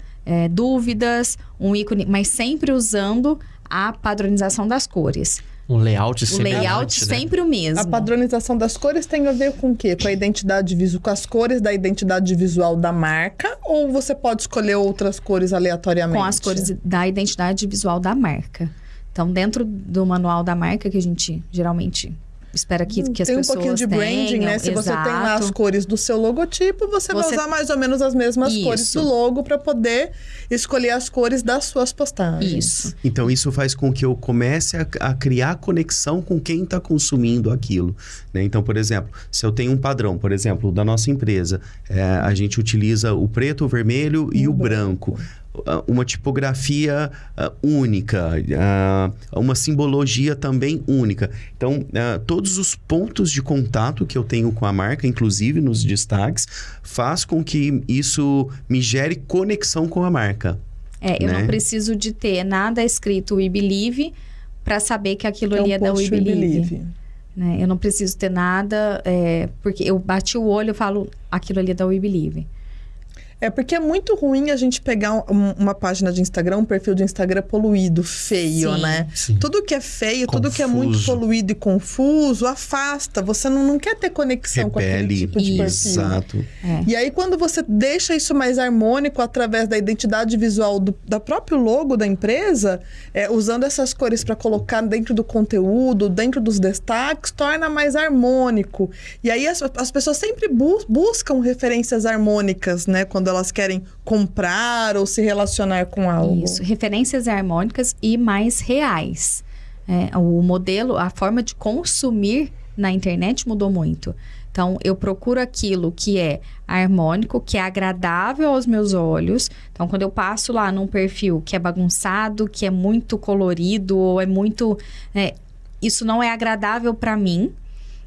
dúvidas, um ícone, mas sempre usando a padronização das cores. Um layout O layout né? sempre o mesmo. A padronização das cores tem a ver com o quê? Com a identidade visual, com as cores da identidade visual da marca? Ou você pode escolher outras cores aleatoriamente? com as cores da identidade visual da marca. Então, dentro do manual da marca, que a gente geralmente espera que, que as tem um pessoas pouquinho de branding, tenham, né? Se você tem lá as exato. cores do seu logotipo, você, vai Você- usar mais ou menos as mesmas Isso. cores do logo para poder escolher as cores das suas postagens. Isso. Então, isso faz com que eu comece a, a criar conexão com quem está consumindo aquilo. né? Então, por exemplo, se eu tenho um padrão, por exemplo, da nossa empresa, é, a gente utiliza o preto, o vermelho e o branco. Ah, Uma tipografia ah, única, ah, uma simbologia também única. Então, ah, todos os pontos de contato que eu tenho com a marca, inclusive nos destaques, faz com que isso me gere conexão com a marca. É, eu Né? não preciso de ter nada escrito We Believe para saber que aquilo Que é ali um é da We post We Believe. Believe. né? Eu não preciso ter nada, é, porque eu bati o olho e falo aquilo ali é da We Believe. É porque é muito ruim a gente pegar um- uma página de Instagram, um perfil de Instagram poluído, feio, Sim. né? Sim. Tudo que é feio, tudo que é muito Confuso. poluído e confuso, afasta. Você não, não quer ter conexão com aquele tipo de perfil. Exato. É. E aí, quando você deixa isso mais harmônico através da identidade visual do da próprio logo da empresa, é, usando essas cores para colocar dentro do conteúdo, dentro dos destaques, torna mais harmônico. E aí as, as pessoas sempre bu- buscam referências harmônicas, né? Quando elas querem comprar ou se relacionar com algo. Isso, referências harmônicas e mais reais. É, o modelo, a forma de consumir na internet mudou muito. Então, eu procuro aquilo que é harmônico, que é agradável aos meus olhos. Então, quando eu passo lá num perfil que é bagunçado, que é muito colorido, ou é muito. é, isso não é agradável para mim.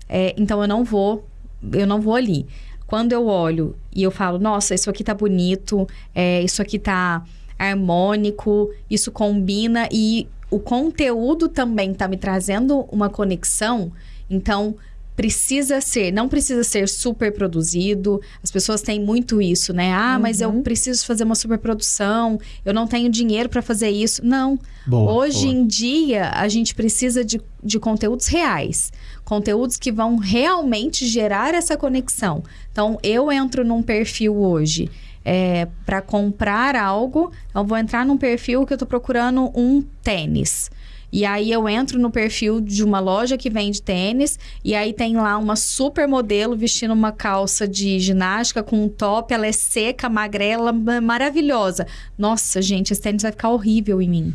É, então, eu não vou, eu não vou ali. Quando eu olho e eu falo, nossa, isso aqui tá bonito, é, isso aqui tá harmônico, isso combina e o conteúdo também tá me trazendo uma conexão, então precisa ser, não precisa ser super produzido. As pessoas têm muito isso, né? Ah, mas eu preciso fazer uma super produção, eu não tenho dinheiro para fazer isso. Não. Boa, Hoje boa. em dia, a gente precisa de, de conteúdos reais. Conteúdos que vão realmente gerar essa conexão. Então, eu entro num perfil hoje é, para comprar algo, eu vou entrar num perfil que eu tô procurando um tênis. E aí eu entro no perfil de uma loja que vende tênis e aí tem lá uma super modelo vestindo uma calça de ginástica com um top, ela é seca, magrela, ma- maravilhosa. Nossa, gente, esse tênis vai ficar horrível em mim.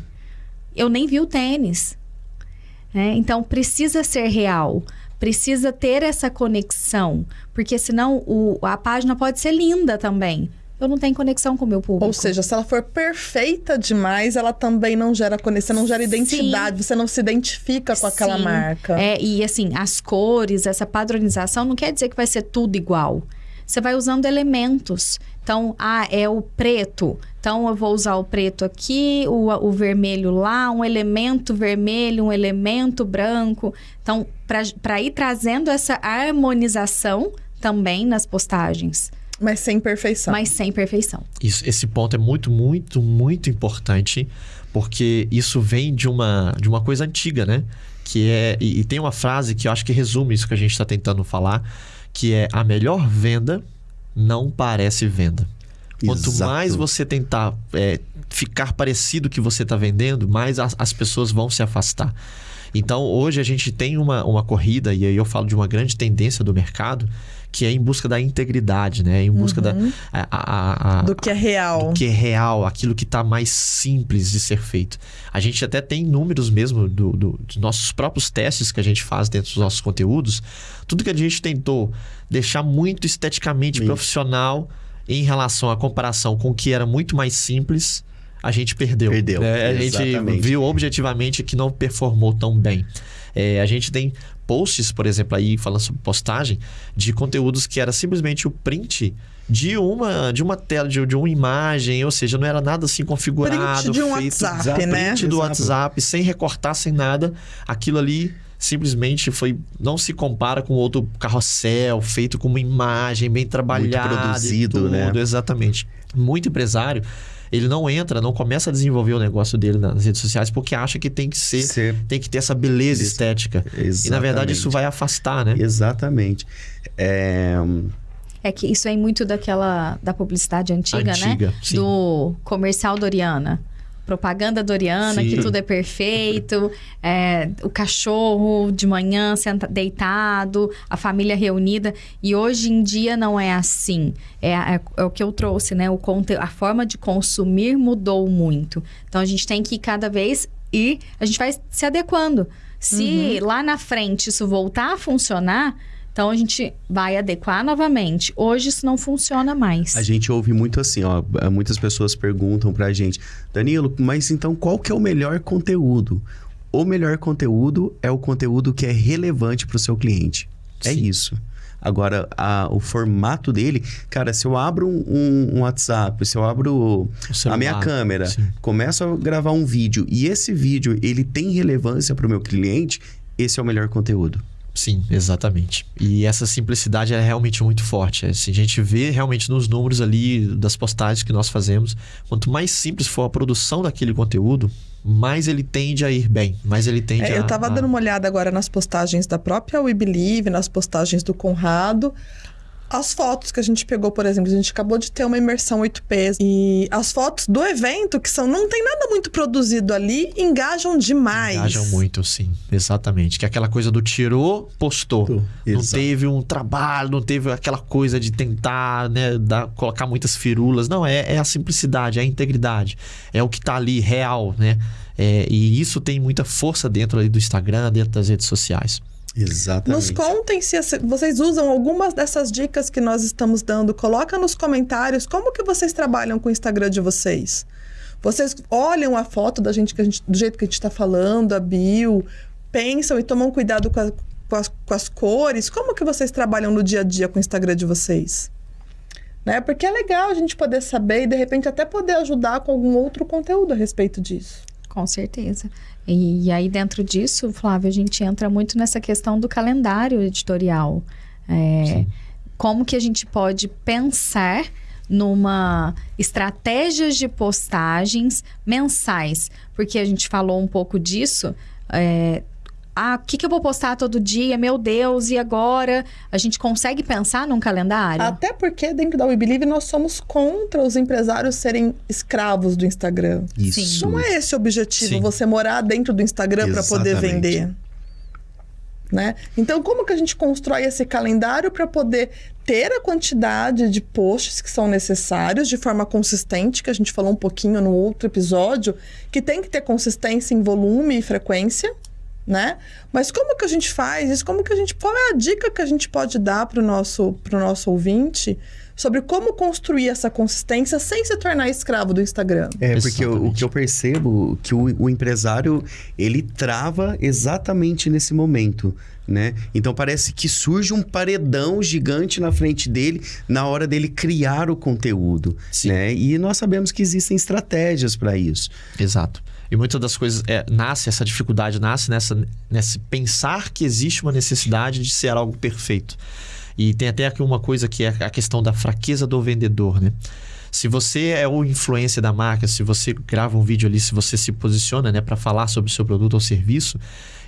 Eu nem vi o tênis. né? Então precisa ser real, precisa ter essa conexão, porque senão o- a página pode ser linda também. Eu não tenho conexão com o meu público. Ou seja, se ela for perfeita demais, ela também não gera conexão, não gera Sim. identidade, você não se identifica com aquela Sim. marca. É, e assim, as cores, essa padronização não quer dizer que vai ser tudo igual. Você vai usando elementos. Então, ah, é o preto. Então, eu vou usar o preto aqui, o, o vermelho lá, um elemento vermelho, um elemento branco. Então, para ir trazendo essa harmonização também nas postagens. Mas sem perfeição. mas sem perfeição. Isso, esse ponto é muito, muito, muito importante, porque isso vem de uma, de uma coisa antiga, né? Que é. E, e tem uma frase que eu acho que resume isso que a gente está tentando falar, que é a melhor venda não parece venda. Quanto Exato. mais você tentar é, ficar parecido que você está vendendo, mais as, as pessoas vão se afastar. Então, hoje a gente tem uma, uma corrida, e aí eu falo de uma grande tendência do mercado, que é em busca da integridade, né? Em busca da. a- a- a- Do que é real. do que é real, aquilo que está mais simples de ser feito. A gente até tem números mesmo do, do- dos nossos próprios testes que a gente faz dentro dos nossos conteúdos. Tudo que a gente tentou deixar muito esteticamente Isso. profissional em relação à comparação com o que era muito mais simples, a gente perdeu. Perdeu, né? A gente viu objetivamente que não performou tão bem. É, a gente tem posts, por exemplo, aí falando sobre postagem, de conteúdos que era simplesmente o print de uma, de uma tela, de, de uma imagem, ou seja, não era nada assim configurado. Print de um feito, WhatsApp, Exato, né? Print do Exato. WhatsApp, sem recortar, sem nada. Aquilo ali simplesmente foi não se compara com outro carrossel feito com uma imagem bem trabalhada e produzido, tudo, né? exatamente muito empresário ele não entra não começa a desenvolver o negócio dele nas redes sociais porque acha que tem que ser Ser- tem que ter essa beleza Isso. estética e na verdade Exatamente. isso vai afastar né Exatamente. É, É que isso vem muito daquela da publicidade antiga, Antiga, né? sim. Do comercial Doriana. Propaganda Doriana, Sim. que tudo é perfeito, é, o cachorro de manhã senta, deitado, a família reunida. E hoje em dia não é assim. É, é- é o que eu trouxe, né? O conte a forma de consumir mudou muito. Então a gente tem que cada vez ir, a gente vai se adequando. Se lá na frente isso voltar a funcionar, então a gente vai adequar novamente. Hoje isso não funciona mais. A gente ouve muito assim, ó. Muitas pessoas perguntam pra gente, Danilo, mas então qual que é o melhor conteúdo? O melhor conteúdo é o conteúdo que é relevante pro seu cliente. É Sim. isso. Agora, a- o formato dele, cara, se eu abro um, um- um WhatsApp, se eu abro O a celular, minha câmera, sim. começo a gravar um vídeo e esse vídeo ele tem relevância pro meu cliente, esse é o melhor conteúdo. Sim, exatamente. E essa simplicidade é realmente muito forte. Assim, a gente vê realmente nos números ali das postagens que nós fazemos, quanto mais simples for a produção daquele conteúdo, mais ele tende a ir bem, mais ele tende É, a... eu tava a- dando uma olhada agora nas postagens da própria We Believe, nas postagens do Conrado. As fotos que a gente pegou, por exemplo, a gente acabou de ter uma imersão 8P e as fotos do evento, que são não tem nada muito produzido ali, engajam demais. Engajam muito, sim. Exatamente. Que é aquela coisa do tirou, postou. Não Exato. teve um trabalho, não teve aquela coisa de tentar, né, dar, colocar muitas firulas. Não, é, é a simplicidade, é a integridade. É o que tá ali, real, né? É, e isso tem muita força dentro ali do Instagram, dentro das redes sociais. Exatamente. Nos contem se vocês usam algumas dessas dicas que nós estamos dando. Coloca nos comentários como que vocês trabalham com o Instagram de vocês. Vocês olham a foto da gente, que a gente do jeito que a gente está falando, a bio, pensam e tomam cuidado com, a- com as, com as cores. Como que vocês trabalham no dia a dia com o Instagram de vocês? Né? Porque é legal a gente poder saber e de repente até poder ajudar com algum outro conteúdo a respeito disso. Com certeza. E, aí, dentro disso, Flávio, a gente entra muito nessa questão do calendário editorial. É, como que a gente pode pensar numa estratégias de postagens mensais? Porque a gente falou um pouco disso. é, ah, o que, que eu vou postar todo dia? Meu Deus, e agora? A gente consegue pensar num calendário? Até porque dentro da We Believe nós somos contra os empresários serem escravos do Instagram. Isso. Não é esse o objetivo, Sim. você morar dentro do Instagram para poder vender. Né? Então, como que a gente constrói esse calendário para poder ter a quantidade de posts que são necessários de forma consistente, que a gente falou um pouquinho no outro episódio, que tem que ter consistência em volume e frequência, né? Mas como que a gente faz isso? Como que a gente qual é a dica que a gente pode dar para o nosso pro nosso ouvinte sobre como construir essa consistência sem se tornar escravo do Instagram? É, porque o, o que eu percebo que o, o empresário, ele trava exatamente nesse momento, né? Então parece que surge um paredão gigante na frente dele na hora dele criar o conteúdo, Sim. né? E nós sabemos que existem estratégias para isso. Exato. E muitas das coisas é, nasce essa dificuldade nasce nessa nesse pensar que existe uma necessidade de ser algo perfeito. E tem até aqui uma coisa que é a questão da fraqueza do vendedor, né? Se você é o influência da marca, se você grava um vídeo ali, se você se posiciona, né, para falar sobre o seu produto ou serviço,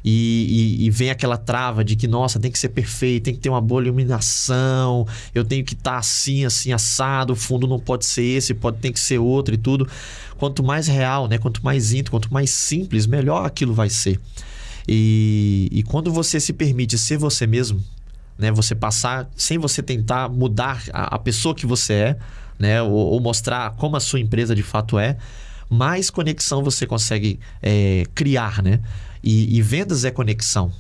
e, e, e, vem aquela trava de que, nossa, tem que ser perfeito, tem que ter uma boa iluminação, eu tenho que estar tá assim, assim, assado, o fundo não pode ser esse, pode tem que ser outro e tudo. Quanto mais real, né? Quanto mais íntimo, quanto mais simples, melhor aquilo vai ser. E, e quando você se permite ser você mesmo, né? Você passar sem você tentar mudar a, a pessoa que você é, né? Ou, ou, mostrar como a sua empresa de fato é, mais conexão você consegue é, criar, né? E, e vendas é conexão.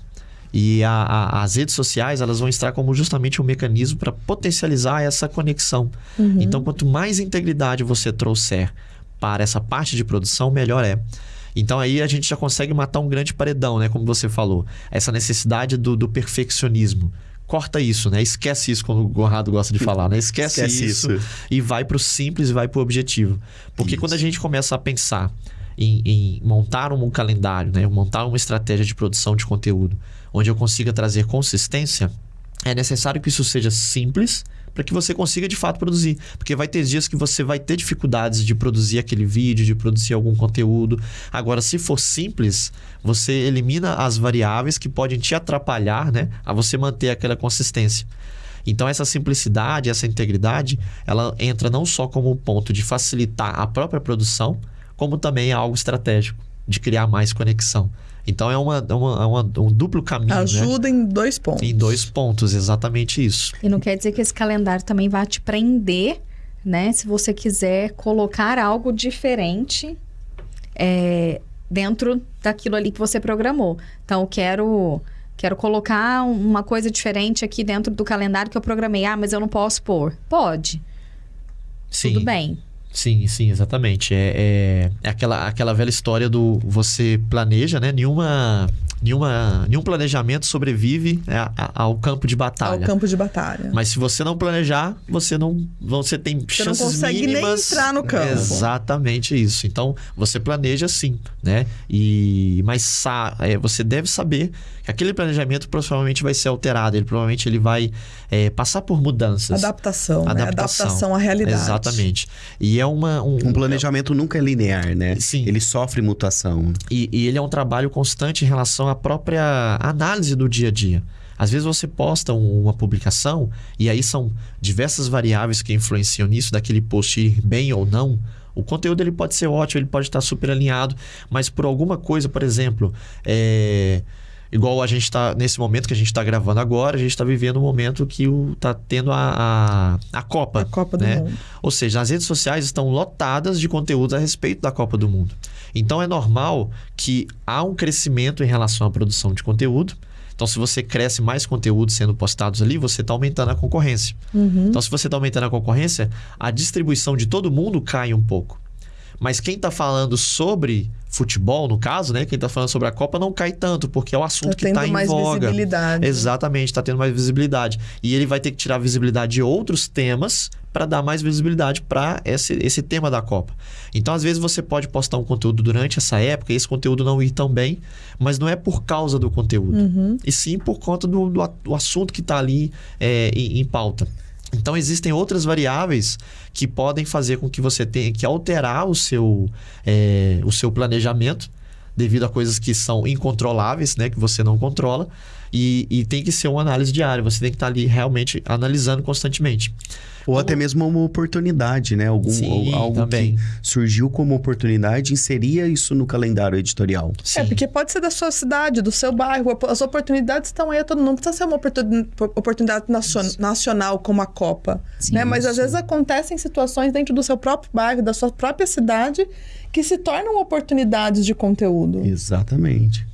E a, a, as redes sociais elas vão estar como justamente um mecanismo para potencializar essa conexão. Uhum. Então, quanto mais integridade você trouxer para essa parte de produção, melhor é. Então aí a gente já consegue matar um grande paredão, né? Como você falou. Essa necessidade do, do perfeccionismo. Corta isso, né? Esquece isso, como o Conrado gosta de falar, né? Esquece, Esquece isso, isso, e vai para o simples e vai para o objetivo. Porque isso. quando a gente começa a pensar em, em montar um calendário, né? montar uma estratégia de produção de conteúdo, onde eu consiga trazer consistência, é necessário que isso seja simples para que você consiga de fato produzir. Porque vai ter dias que você vai ter dificuldades de produzir aquele vídeo, de produzir algum conteúdo. Agora, se for simples, você elimina as variáveis que podem te atrapalhar né, a você manter aquela consistência. Então, essa simplicidade, essa integridade, ela entra não só como ponto de facilitar a própria produção, como também é algo estratégico de criar mais conexão. Então é, uma, é uma, é uma um duplo caminho. Né? Ajuda né? em dois pontos. Em dois pontos, exatamente isso. E não quer dizer que esse calendário também vai te prender, né? Se você quiser colocar algo diferente é, dentro daquilo ali que você programou. Então, eu quero. Quero colocar uma coisa diferente aqui dentro do calendário que eu programei. Ah, mas eu não posso pôr. Pode. Sim. Tudo bem. Sim, sim, exatamente. É, é, é, aquela, aquela velha história do você planeja, né? Nenhuma, nenhuma, nenhum planejamento sobrevive né, ao campo de batalha. Ao campo de batalha. Mas se você não planejar, você não você tem você chances não consegue mínimas. nem entrar no campo. Exatamente isso. Então você planeja sim, né? E mas é, você deve saber aquele planejamento provavelmente vai ser alterado. Ele provavelmente ele vai é, passar por mudanças. Adaptação, adaptação, né? adaptação à realidade. Exatamente. E é uma um, um planejamento é, nunca é linear, né? Sim. Ele sofre mutação. E, e ele é um trabalho constante em relação à própria análise do dia a dia. Às vezes você posta uma publicação e aí são diversas variáveis que influenciam nisso, daquele post ir bem ou não. O conteúdo ele pode ser ótimo, ele pode estar super alinhado, mas por alguma coisa, por exemplo, é, Igual a gente está, nesse momento que a gente está gravando agora, a gente está vivendo um momento que está tendo a, a, a, Copa. A Copa do né? Mundo. Ou seja, as redes sociais estão lotadas de conteúdos a respeito da Copa do Mundo. Então é normal que há um crescimento em relação à produção de conteúdo. Então, se você cresce mais conteúdos sendo postados ali, você está aumentando a concorrência. Uhum. Então, se você está aumentando a concorrência, a distribuição de todo mundo cai um pouco. Mas quem está falando sobre futebol, no caso, né? Quem está falando sobre a Copa não cai tanto, porque é o assunto tá que está em mais voga. Visibilidade. Exatamente, está tendo mais visibilidade. E ele vai ter que tirar visibilidade de outros temas para dar mais visibilidade para esse, esse tema da Copa. Então, às vezes, você pode postar um conteúdo durante essa época e esse conteúdo não ir tão bem, mas não é por causa do conteúdo, uhum. e sim por conta do, do, do assunto que está ali é, em, em pauta. Então existem outras variáveis que podem fazer com que você tenha que alterar o seu, é, o seu planejamento devido a coisas que são incontroláveis, né, que você não controla, e, e tem que ser uma análise diária. Você tem que estar ali realmente analisando constantemente. Ou até mesmo uma oportunidade, né? Algum, Sim, algo também. que surgiu como oportunidade, inseria isso no calendário editorial. É, Sim. É, porque pode ser da sua cidade, do seu bairro. As oportunidades estão aí, todo não precisa ser uma oportunidade nacional como a Copa. Sim, né? Mas às vezes acontecem situações dentro do seu próprio bairro, da sua própria cidade, que se tornam oportunidades de conteúdo. Exatamente.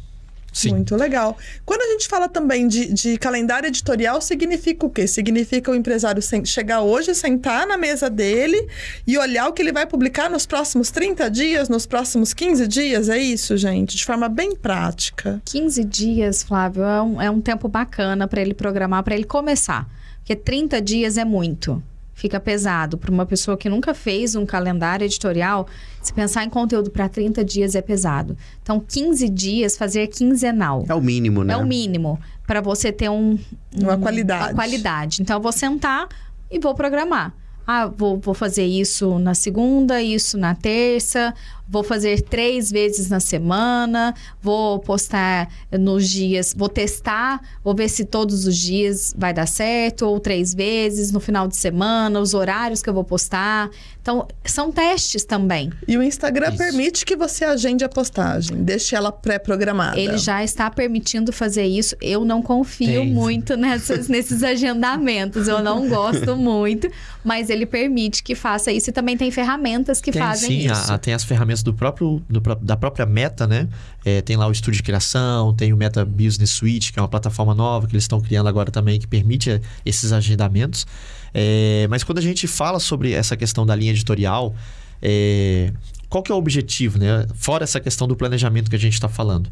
Sim. Muito legal. Quando a gente fala também de, de calendário editorial, significa o quê? Significa o empresário chegar hoje, sentar na mesa dele e olhar o que ele vai publicar nos próximos 30 dias, nos próximos 15 dias? É isso, gente? De forma bem prática. 15 dias, Flávio, é um, é um tempo bacana para ele programar, para ele começar. Porque 30 dias é muito. Fica pesado. Para uma pessoa que nunca fez um calendário editorial, se pensar em conteúdo para 30 dias é pesado. Então, 15 dias, fazer quinzenal. É o mínimo, né? É o mínimo para você ter um, Uma um- qualidade. Uma qualidade. Então, eu vou sentar e vou programar. Ah, vou, vou fazer isso na segunda, isso na terça, vou fazer três vezes na semana, vou postar nos dias, vou testar, vou ver se todos os dias vai dar certo, ou três vezes no final de semana, os horários que eu vou postar. Então, são testes também. E o Instagram Isso. permite que você agende a postagem, deixe ela pré-programada. Ele já está permitindo fazer isso. Eu não confio Tem. muito nessas, nesses agendamentos. Eu não gosto muito, mas ele permite que faça isso. E também tem ferramentas que Tem, fazem sim, isso. a- tem as ferramentas do próprio, do da própria Meta, né? É, tem lá o estúdio de criação, tem o Meta Business Suite, que é uma plataforma nova que eles estão criando agora também, que permite eh, esses agendamentos. É, mas quando a gente fala sobre essa questão da linha editorial, é, qual que é o objetivo, né? Fora essa questão do planejamento que a gente está falando.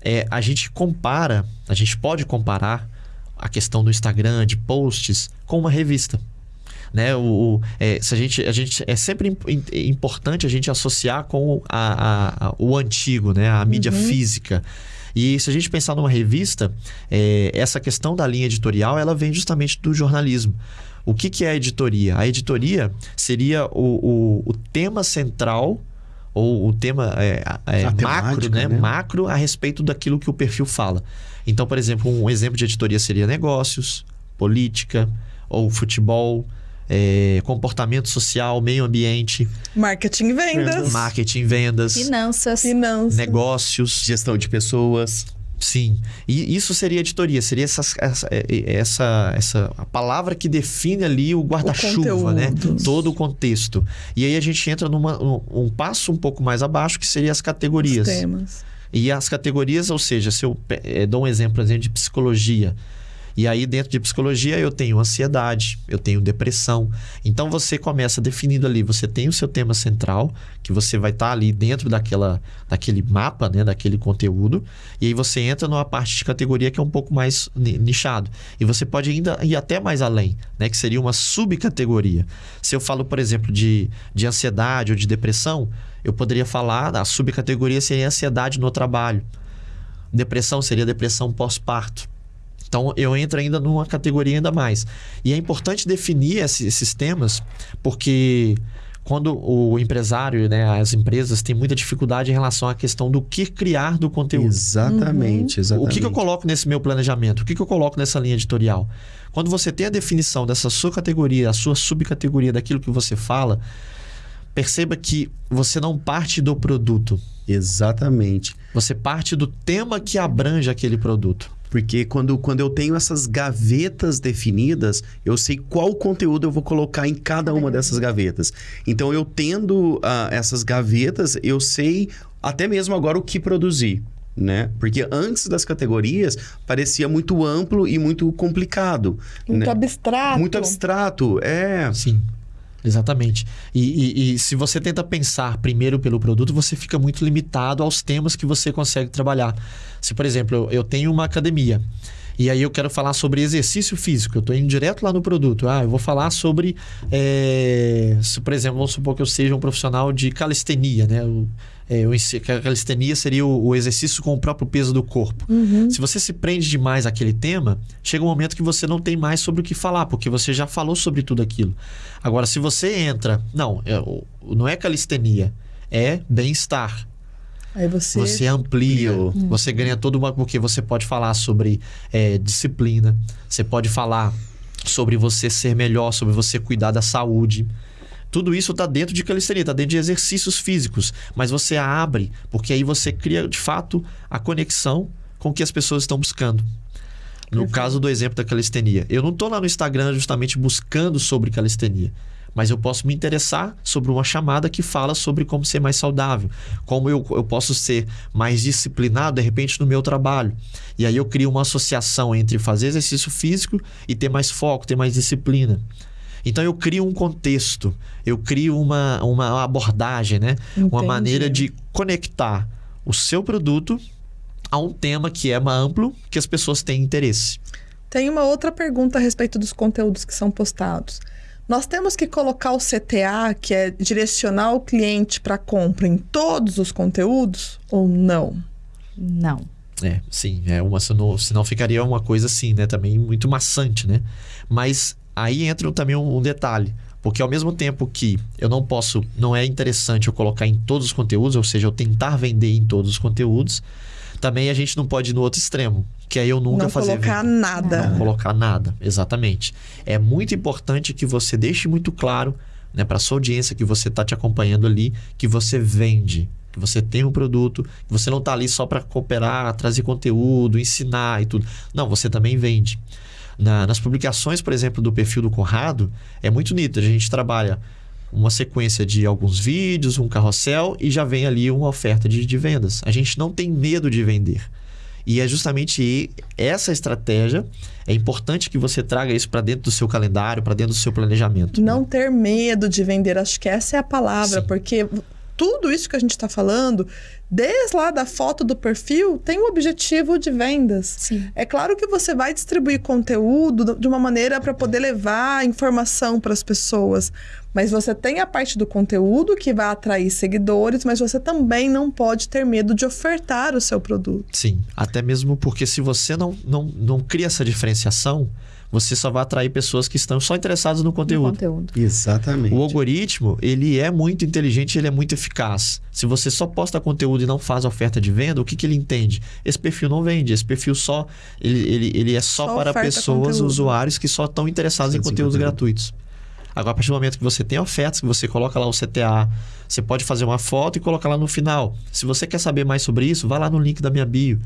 É, a gente compara, a gente pode comparar a questão do Instagram, de posts, com uma revista né? O, o- é, se a gente, a gente é sempre im- im- importante a gente associar com a, a- a- o antigo, né? A mídia física. E se a gente pensar numa revista, é, essa questão da linha editorial ela vem justamente do jornalismo. O que, que é a editoria? A editoria seria o, o, o tema central ou o tema é, é, macro, né? né? macro a respeito daquilo que o perfil fala. Então, por exemplo, um exemplo de editoria seria negócios, política ou futebol, é, comportamento social, meio ambiente, Marketing e vendas, marketing, vendas, Finanças. finanças. negócios. Gestão de pessoas. Sim. E isso seria editoria, seria essas- essa, essa, essa a palavra que define ali o guarda-chuva, né? Todo o contexto. E aí a gente entra numa um, um passo um pouco mais abaixo, que seria as categorias. Os temas. E as categorias, ou seja, se eu eh, dou um exemplo, por exemplo, de psicologia. E aí, dentro de psicologia, eu tenho ansiedade, eu tenho depressão. Então, você começa definindo ali, você tem o seu tema central, que você vai estar ali dentro daquela, daquele mapa, né, daquele conteúdo. E aí, você entra numa parte de categoria que é um pouco mais ni- nichado. E você pode ainda ir até mais além, né, que seria uma subcategoria. Se eu falo, por exemplo, de, de ansiedade ou de depressão, eu poderia falar, a subcategoria seria ansiedade no trabalho. Depressão seria depressão pós-parto. Então eu entro ainda numa categoria ainda mais. E é importante definir esse- esses temas, porque quando o empresário, né, as empresas têm muita dificuldade em relação à questão do que criar do conteúdo. Exatamente, exatamente. O que, que eu coloco nesse meu planejamento? O que, que eu coloco nessa linha editorial? Quando você tem a definição dessa sua categoria, a sua subcategoria daquilo que você fala, perceba que você não parte do produto. Exatamente. Você parte do tema que abrange aquele produto. Porque quando, quando eu tenho essas gavetas definidas, eu sei qual conteúdo eu vou colocar em cada uma dessas gavetas. Então, eu tendo ah, essas gavetas, eu sei até mesmo agora o que produzir. Né? Porque antes das categorias parecia muito amplo e muito complicado. Muito né? abstrato. Muito abstrato, é. Sim, exatamente. E, e- e se você tenta pensar primeiro pelo produto, você fica muito limitado aos temas que você consegue trabalhar. Se, por exemplo, eu, eu tenho uma academia. E aí eu quero falar sobre exercício físico. Eu estou indo direto lá no produto. Ah, eu vou falar sobre, é, se, por exemplo, vamos supor que eu seja um profissional de calistenia, né? O, é, a calistenia seria o, o exercício com o próprio peso do corpo. Se você se prende demais àquele tema, chega um momento que você não tem mais sobre o que falar, porque você já falou sobre tudo aquilo. Agora, se você entra, não, é, não é calistenia, é bem-estar. Aí você... Você amplia, Ampliou. você ganha toda uma. Porque você pode falar sobre é, disciplina, você pode falar sobre você ser melhor, sobre você cuidar da saúde. Tudo isso está dentro de calistenia, está dentro de exercícios físicos. Mas você abre, porque aí você cria de fato a conexão com o que as pessoas estão buscando. No Perfeito. caso do exemplo da calistenia, eu não estou lá no Instagram justamente buscando sobre calistenia, mas eu posso me interessar sobre uma chamada que fala sobre como ser mais saudável, como eu, eu posso ser mais disciplinado de repente no meu trabalho. E aí eu crio uma associação entre fazer exercício físico e ter mais foco, ter mais disciplina. Então eu crio um contexto, eu crio uma, uma abordagem, né? Uma Entendi. maneira de conectar o seu produto a um tema que é amplo, que as pessoas têm interesse. Tem uma outra pergunta a respeito dos conteúdos que são postados. Nós temos que colocar o CTA, que é direcionar o cliente para compra, em todos os conteúdos ou não? Não. É, sim, é uma, senão, senão ficaria uma coisa assim, né? Também muito maçante, né? Mas aí entra também um, um detalhe. Porque ao mesmo tempo que eu não posso, não é interessante eu colocar em todos os conteúdos, ou seja, eu tentar vender em todos os conteúdos, também a gente não pode ir no outro extremo, que é eu nunca não fazer colocar venda. nada. Não colocar nada, exatamente. É muito importante que você deixe muito claro, né, para sua audiência que você está te acompanhando ali, que você vende, que você tem um produto, que você não está ali só para cooperar, trazer conteúdo, ensinar e tudo. Não, você também vende. Na- nas publicações, por exemplo, do perfil do Conrado, é muito nítido. A gente trabalha uma sequência de alguns vídeos, um carrossel e já vem ali uma oferta de, de vendas. A gente não tem medo de vender. E é justamente essa estratégia. É importante que você traga isso para dentro do seu calendário, para dentro do seu planejamento. Não ter medo de vender, acho que essa é a palavra, Sim. porque tudo isso que a gente está falando, desde lá da foto do perfil, tem o objetivo de vendas. Sim. É claro que você vai distribuir conteúdo de uma maneira para poder levar informação para as pessoas, mas você tem a parte do conteúdo que vai atrair seguidores, mas você também não pode ter medo de ofertar o seu produto. Sim, até mesmo porque se você não, não, não cria essa diferenciação, você só vai atrair pessoas que estão só interessadas no No conteúdo. conteúdo. Exatamente. O algoritmo, ele é muito inteligente, ele é muito eficaz. Se você só posta conteúdo e não faz oferta de venda, o que, que ele entende? Esse perfil não vende, esse perfil só ele, ele, ele é só, Só para pessoas, conteúdo. usuários que só estão interessados em conteúdos conteúdo. gratuitos. Agora, a partir do momento que você tem ofertas, que você coloca lá o CTA, você pode fazer uma foto e colocar lá no final. Se você quer saber mais sobre isso, vá lá no link da minha bio.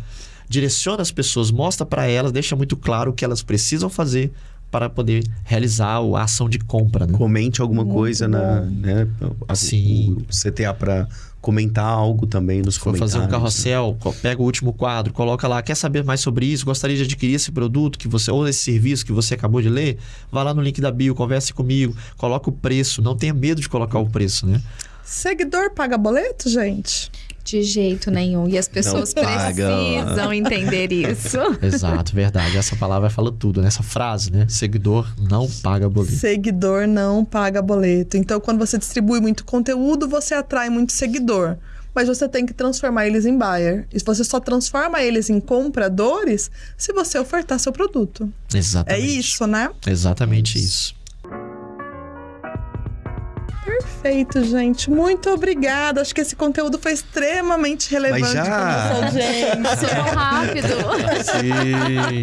Direciona as pessoas, mostra para elas, deixa muito claro o que elas precisam fazer para poder realizar a ação de compra. Né? Comente alguma Muito coisa na, bom. né, a- Sim. O CTA para comentar algo também nos for fazer comentários. um carrossel, co- pega o último quadro, coloca lá, quer saber mais sobre isso? Gostaria de adquirir esse produto que você ou esse serviço que você acabou de ler? Vá lá no link da bio, converse comigo, coloca o preço, não tenha medo de colocar o preço, né? Seguidor paga boleto, gente? De jeito nenhum. E as pessoas precisam entender isso. Exato, verdade. Essa palavra fala tudo, né? Essa frase, né? Seguidor não paga boleto. Seguidor não paga boleto. Então, quando você distribui muito conteúdo, você atrai muito seguidor. Mas você tem que transformar eles em buyer. E você só transforma eles em compradores se você ofertar seu produto. É Exatamente. isso, né? Exatamente isso. Perfeito, gente. Muito obrigada. Acho que esse conteúdo foi extremamente relevante já? para nossa audiência. Passou rápido. Sim.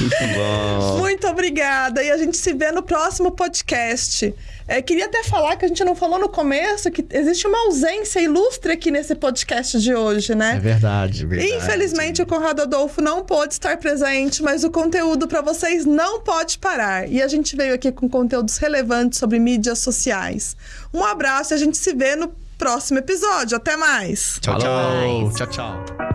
Muito bom. Muito obrigada. E a gente se vê no próximo podcast. É, queria até falar que a gente não falou no começo que existe uma ausência ilustre aqui nesse podcast de hoje, né? É verdade. Verdade. Infelizmente, o Conrado Adolfo não pôde estar presente, mas o conteúdo para vocês não pode parar. E a gente veio aqui com conteúdos relevantes sobre mídias sociais. Um abraço e a gente se vê no próximo episódio. Até mais! Tchau, tchau. Tchau, tchau.